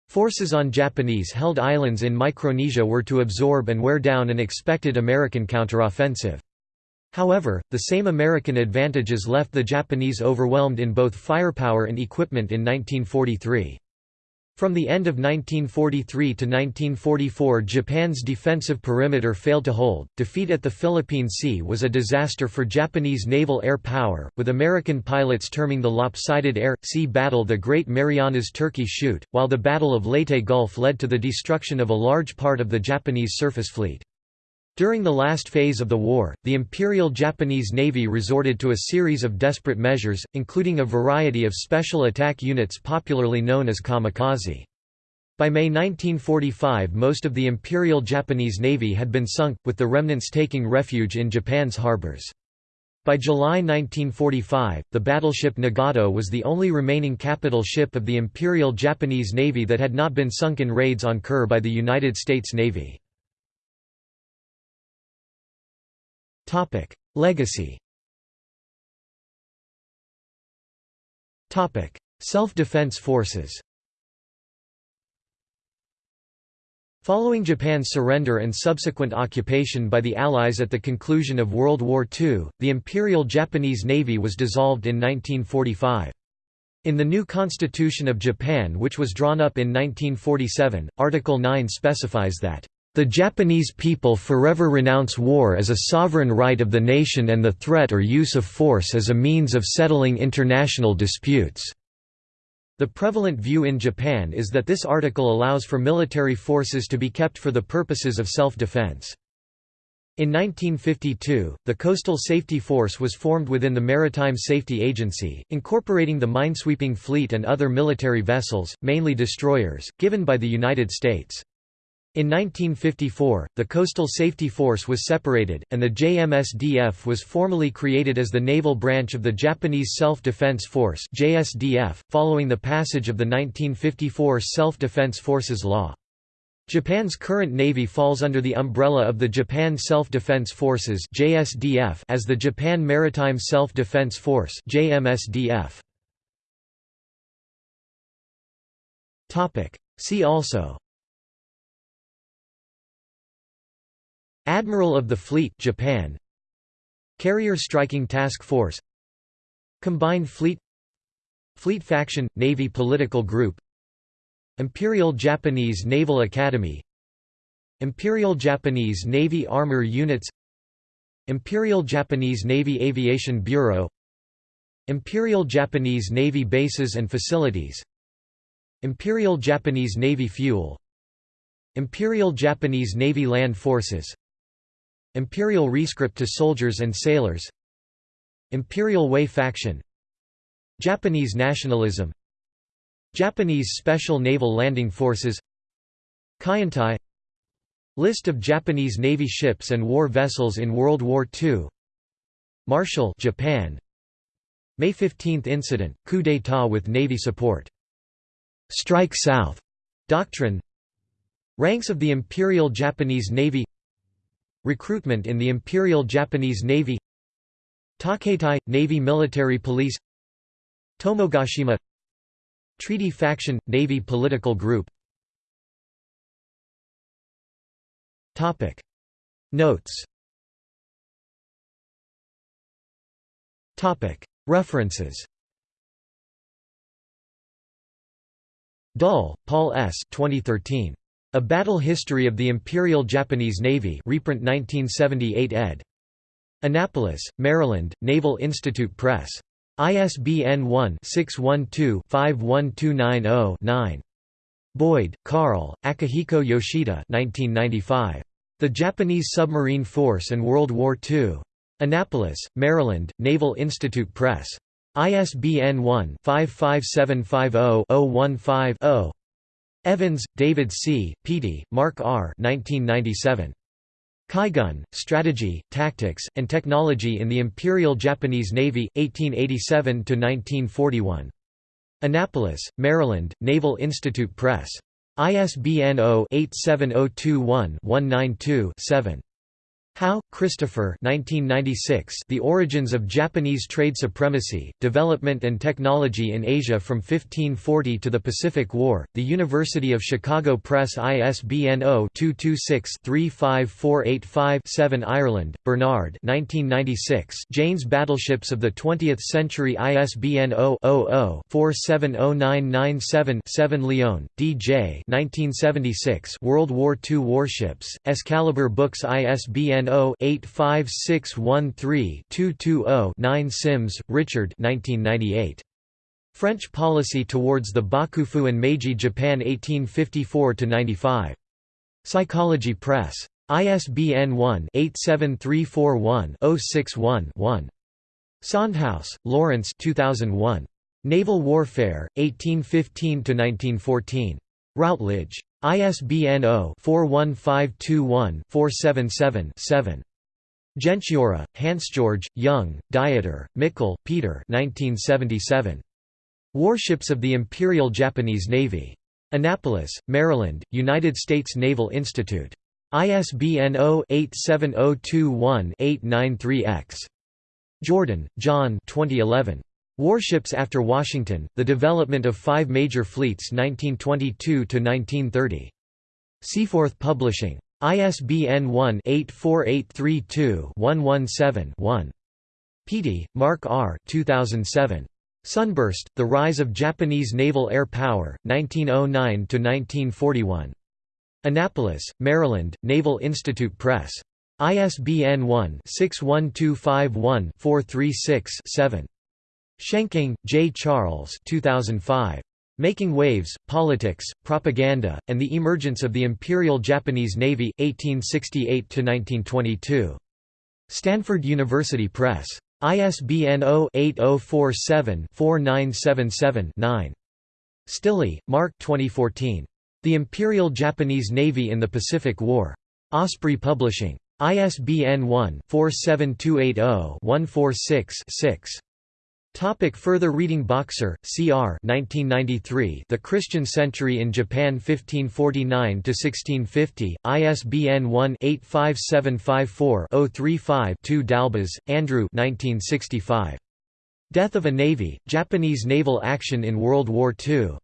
Forces on Japanese held islands in Micronesia were to absorb and wear down an expected American counteroffensive. However, the same American advantages left the Japanese overwhelmed in both firepower and equipment in 1943. From the end of 1943 to 1944 Japan's defensive perimeter failed to hold. Defeat at the Philippine Sea was a disaster for Japanese naval air power, with American pilots terming the lopsided air-sea battle the Great Marianas Turkey Shoot, while the Battle of Leyte Gulf led to the destruction of a large part of the Japanese surface fleet. During the last phase of the war, the Imperial Japanese Navy resorted to a series of desperate measures, including a variety of special attack units popularly known as kamikaze. By May 1945 most of the Imperial Japanese Navy had been sunk, with the remnants taking refuge in Japan's harbors. By July 1945, the battleship Nagato was the only remaining capital ship of the Imperial Japanese Navy that had not been sunk in raids on Kure by the United States Navy. Legacy. Self-defense forces. Following Japan's surrender and subsequent occupation by the Allies at the conclusion of World War II, the Imperial Japanese Navy was dissolved in 1945. In the new Constitution of Japan which was drawn up in 1947, Article 9 specifies that, "...the Japanese people forever renounce war as a sovereign right of the nation and the threat or use of force as a means of settling international disputes." The prevalent view in Japan is that this article allows for military forces to be kept for the purposes of self-defense. In 1952, the Coastal Safety Force was formed within the Maritime Safety Agency, incorporating the minesweeping fleet and other military vessels, mainly destroyers, given by the United States. In 1954, the Coastal Safety Force was separated, and the JMSDF was formally created as the naval branch of the Japanese Self-Defense Force JSDF, following the passage of the 1954 Self-Defense Forces Law. Japan's current navy falls under the umbrella of the Japan Self-Defense Forces JSDF as the Japan Maritime Self-Defense Force JMSDF. See also Admiral of the Fleet Japan. Carrier Striking Task Force. Combined Fleet. Fleet Faction – Navy Political Group. Imperial Japanese Naval Academy. Imperial Japanese Navy Armor Units. Imperial Japanese Navy Aviation Bureau. Imperial Japanese Navy Bases and Facilities. Imperial Japanese Navy Fuel. Imperial Japanese Navy Land Forces Imperial Rescript to Soldiers and Sailors. Imperial Way Faction. Japanese nationalism. Japanese Special Naval Landing Forces. Kaientai. List of Japanese Navy ships and war vessels in World War II Marshall Japan. May 15 incident, coup d'état with Navy support. Strike South. Doctrine. Ranks of the Imperial Japanese Navy Recruitment in the Imperial Japanese Navy Tokkeitai – Navy Military Police Tomogashima Treaty Faction – Navy Political Group. Notes. References. Dull, Paul S. 2013. A Battle History of the Imperial Japanese Navy reprint 1978 ed. Annapolis, Maryland, Naval Institute Press. ISBN 1-612-51290-9. Boyd, Carl, Akihiko Yoshida 1995. The Japanese Submarine Force and World War II. Annapolis, Maryland, Naval Institute Press. ISBN 1-55750-015-0. Evans, David C., Peattie, Mark R. 1997. Kaigun, Strategy, Tactics, and Technology in the Imperial Japanese Navy, 1887–1941. Annapolis, Maryland, Naval Institute Press. ISBN 0-87021-192-7. Howe, Christopher 1996 The Origins of Japanese Trade Supremacy, Development and Technology in Asia from 1540 to the Pacific War, The University of Chicago Press ISBN 0-226-35485-7 Ireland, Bernard 1996 Jane's Battleships of the Twentieth Century ISBN 0-00-470997-7 Lyon, D. J. 1976 World War II Warships, Excalibur Books ISBN 0-85613-220-9 Sims, Richard French Policy Towards the Bakufu and Meiji Japan 1854–95. Psychology Press. ISBN 1-87341-061-1. Sondhaus, Lawrence 2001. Naval Warfare, 1815–1914. Routledge. ISBN 0-41521-477-7. Jentschura, Hansgeorg, Jung, Dieter, Mickel, Peter 1977. Warships of the Imperial Japanese Navy. Annapolis, Maryland, United States Naval Institute. ISBN 0-87021-893-X. Jordan, John 2011. Warships after Washington, The Development of Five Major Fleets 1922–1930. Seaforth Publishing. ISBN 1-84832-117-1. Peattie, Mark R. 2007. Sunburst, The Rise of Japanese Naval Air Power, 1909–1941. Annapolis, Maryland, Naval Institute Press. ISBN 1-61251-436-7. Schenking, J. Charles 2005. Making Waves, Politics, Propaganda, and the Emergence of the Imperial Japanese Navy, 1868–1922. Stanford University Press. ISBN 0-8047-4977-9. Stille, Mark 2014. The Imperial Japanese Navy in the Pacific War. Osprey Publishing. ISBN 1-47280-146-6. Topic further reading Boxer, C.R. 1993 The Christian Century in Japan 1549–1650, ISBN 1-85754-035-2 D'Albas, Andrew 1965. Death of a Navy, Japanese Naval Action in World War II.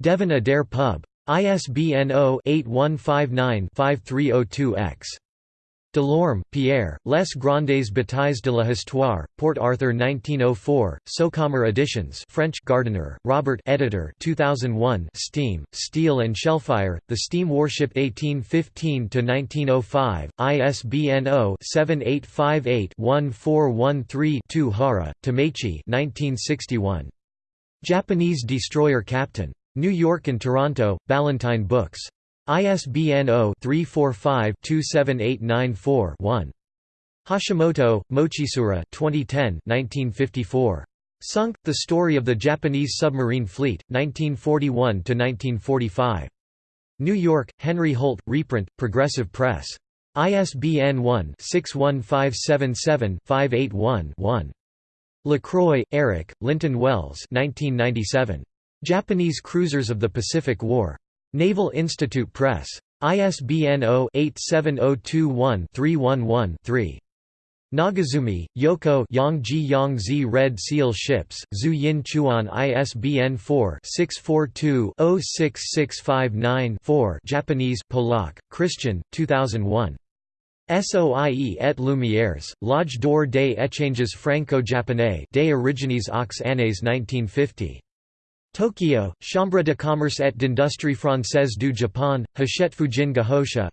Devin-Adair Pub. ISBN 0-8159-5302-X. Delorme, Pierre, Les Grandes Batailles de la Histoire, Port Arthur 1904, Socomer Editions French Gardiner, Robert editor 2001 Steam, Steel and Shellfire, The Steam Warship 1815–1905, ISBN 0-7858-1413-2 Hara, Tameichi 1961. Japanese Destroyer Captain. New York and Toronto, Ballantine Books. ISBN 0-345-27894-1. Hashimoto, Mochitsuru 2010 1954. Sunk, The Story of the Japanese Submarine Fleet, 1941–1945. New York, Henry Holt, reprint, Progressive Press. ISBN 1-61577-581-1. LaCroix, Eric, Linton Wells 1997. Japanese Cruisers of the Pacific War. Naval Institute Press. ISBN 0-87021-311-3. Nagazumi, Yoko Yangji Yangzi Red Seal Ships, Zhu Yin Chuan ISBN 4-642-06659-4 Japanese Polak, Christian, 2001. Soie et Lumières, L'Âge d'or des échanges franco-japonais des origines aux années 1950. Tokyo, Chambre de commerce et d'industrie française du Japon, Hachette Fujin Gahosha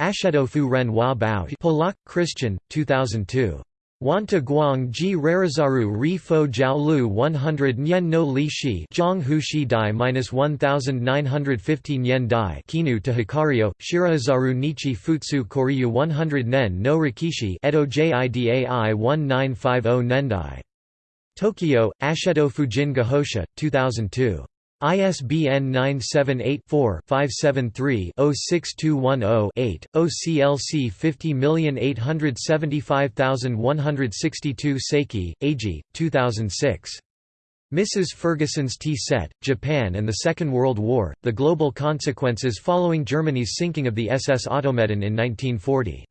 Ashedofu Ren Wa Bao. Polak, Christian, 2002. Wanta Guang Ji Rarizaru Ri Fo Jiao Lu 100 Nyen no Li Shi. Zhang Hu Shi Dai minus 1950 Yen Dai. Kinu to Hikario, Shirahazaru Nichi Futsu Koryu 100 Nen no Rikishi. Edo Jidai 1950 Nendai Tokyo, Ashedo Fujin Gahosha, 2002. ISBN 978-4-573-06210-8, OCLC 50875162 Seki, Eiji, 2006. Mrs. Ferguson's Tea Set, Japan and the Second World War, The Global Consequences Following Germany's Sinking of the SS Automedon in 1940.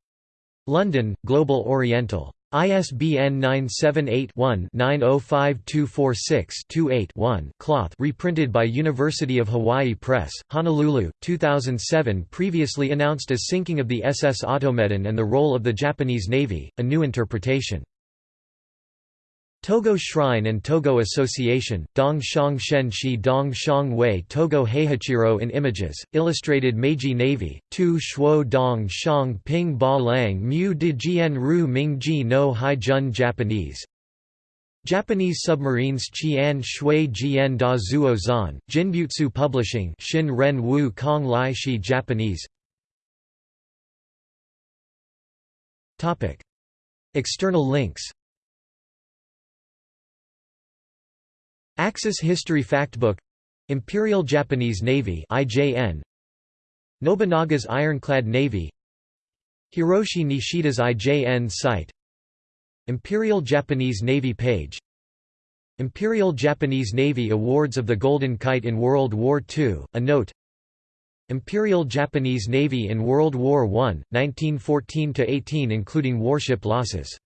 London, Global Oriental. ISBN 978-1-905246-28-1 Cloth reprinted by University of Hawaii Press, Honolulu, 2007 previously announced as Sinking of the SS Automedon and the Role of the Japanese Navy, a new interpretation. Togo Shrine and Togo Association, Dong Shang Shen Shi Dong Shang Wei Togo Heihachiro in Images, Illustrated Meiji Navy, Tu Shuo Dong Shang Ping Ba Lang Mu de Jian Ru Ming Ji no Hai Jun Japanese. Japanese submarines Qian Shui Jian Da Zuo Zan, Jinbutsu Publishing Shin Ren Wu Kong Lai Shi Japanese. External links Axis History Factbook Imperial Japanese Navy IJN Nobunaga's Ironclad Navy Hiroshi Nishida's IJN site. Imperial Japanese Navy page. Imperial Japanese Navy Awards of the Golden Kite in World War II, a note. Imperial Japanese Navy in World War I, 1914–18 including warship losses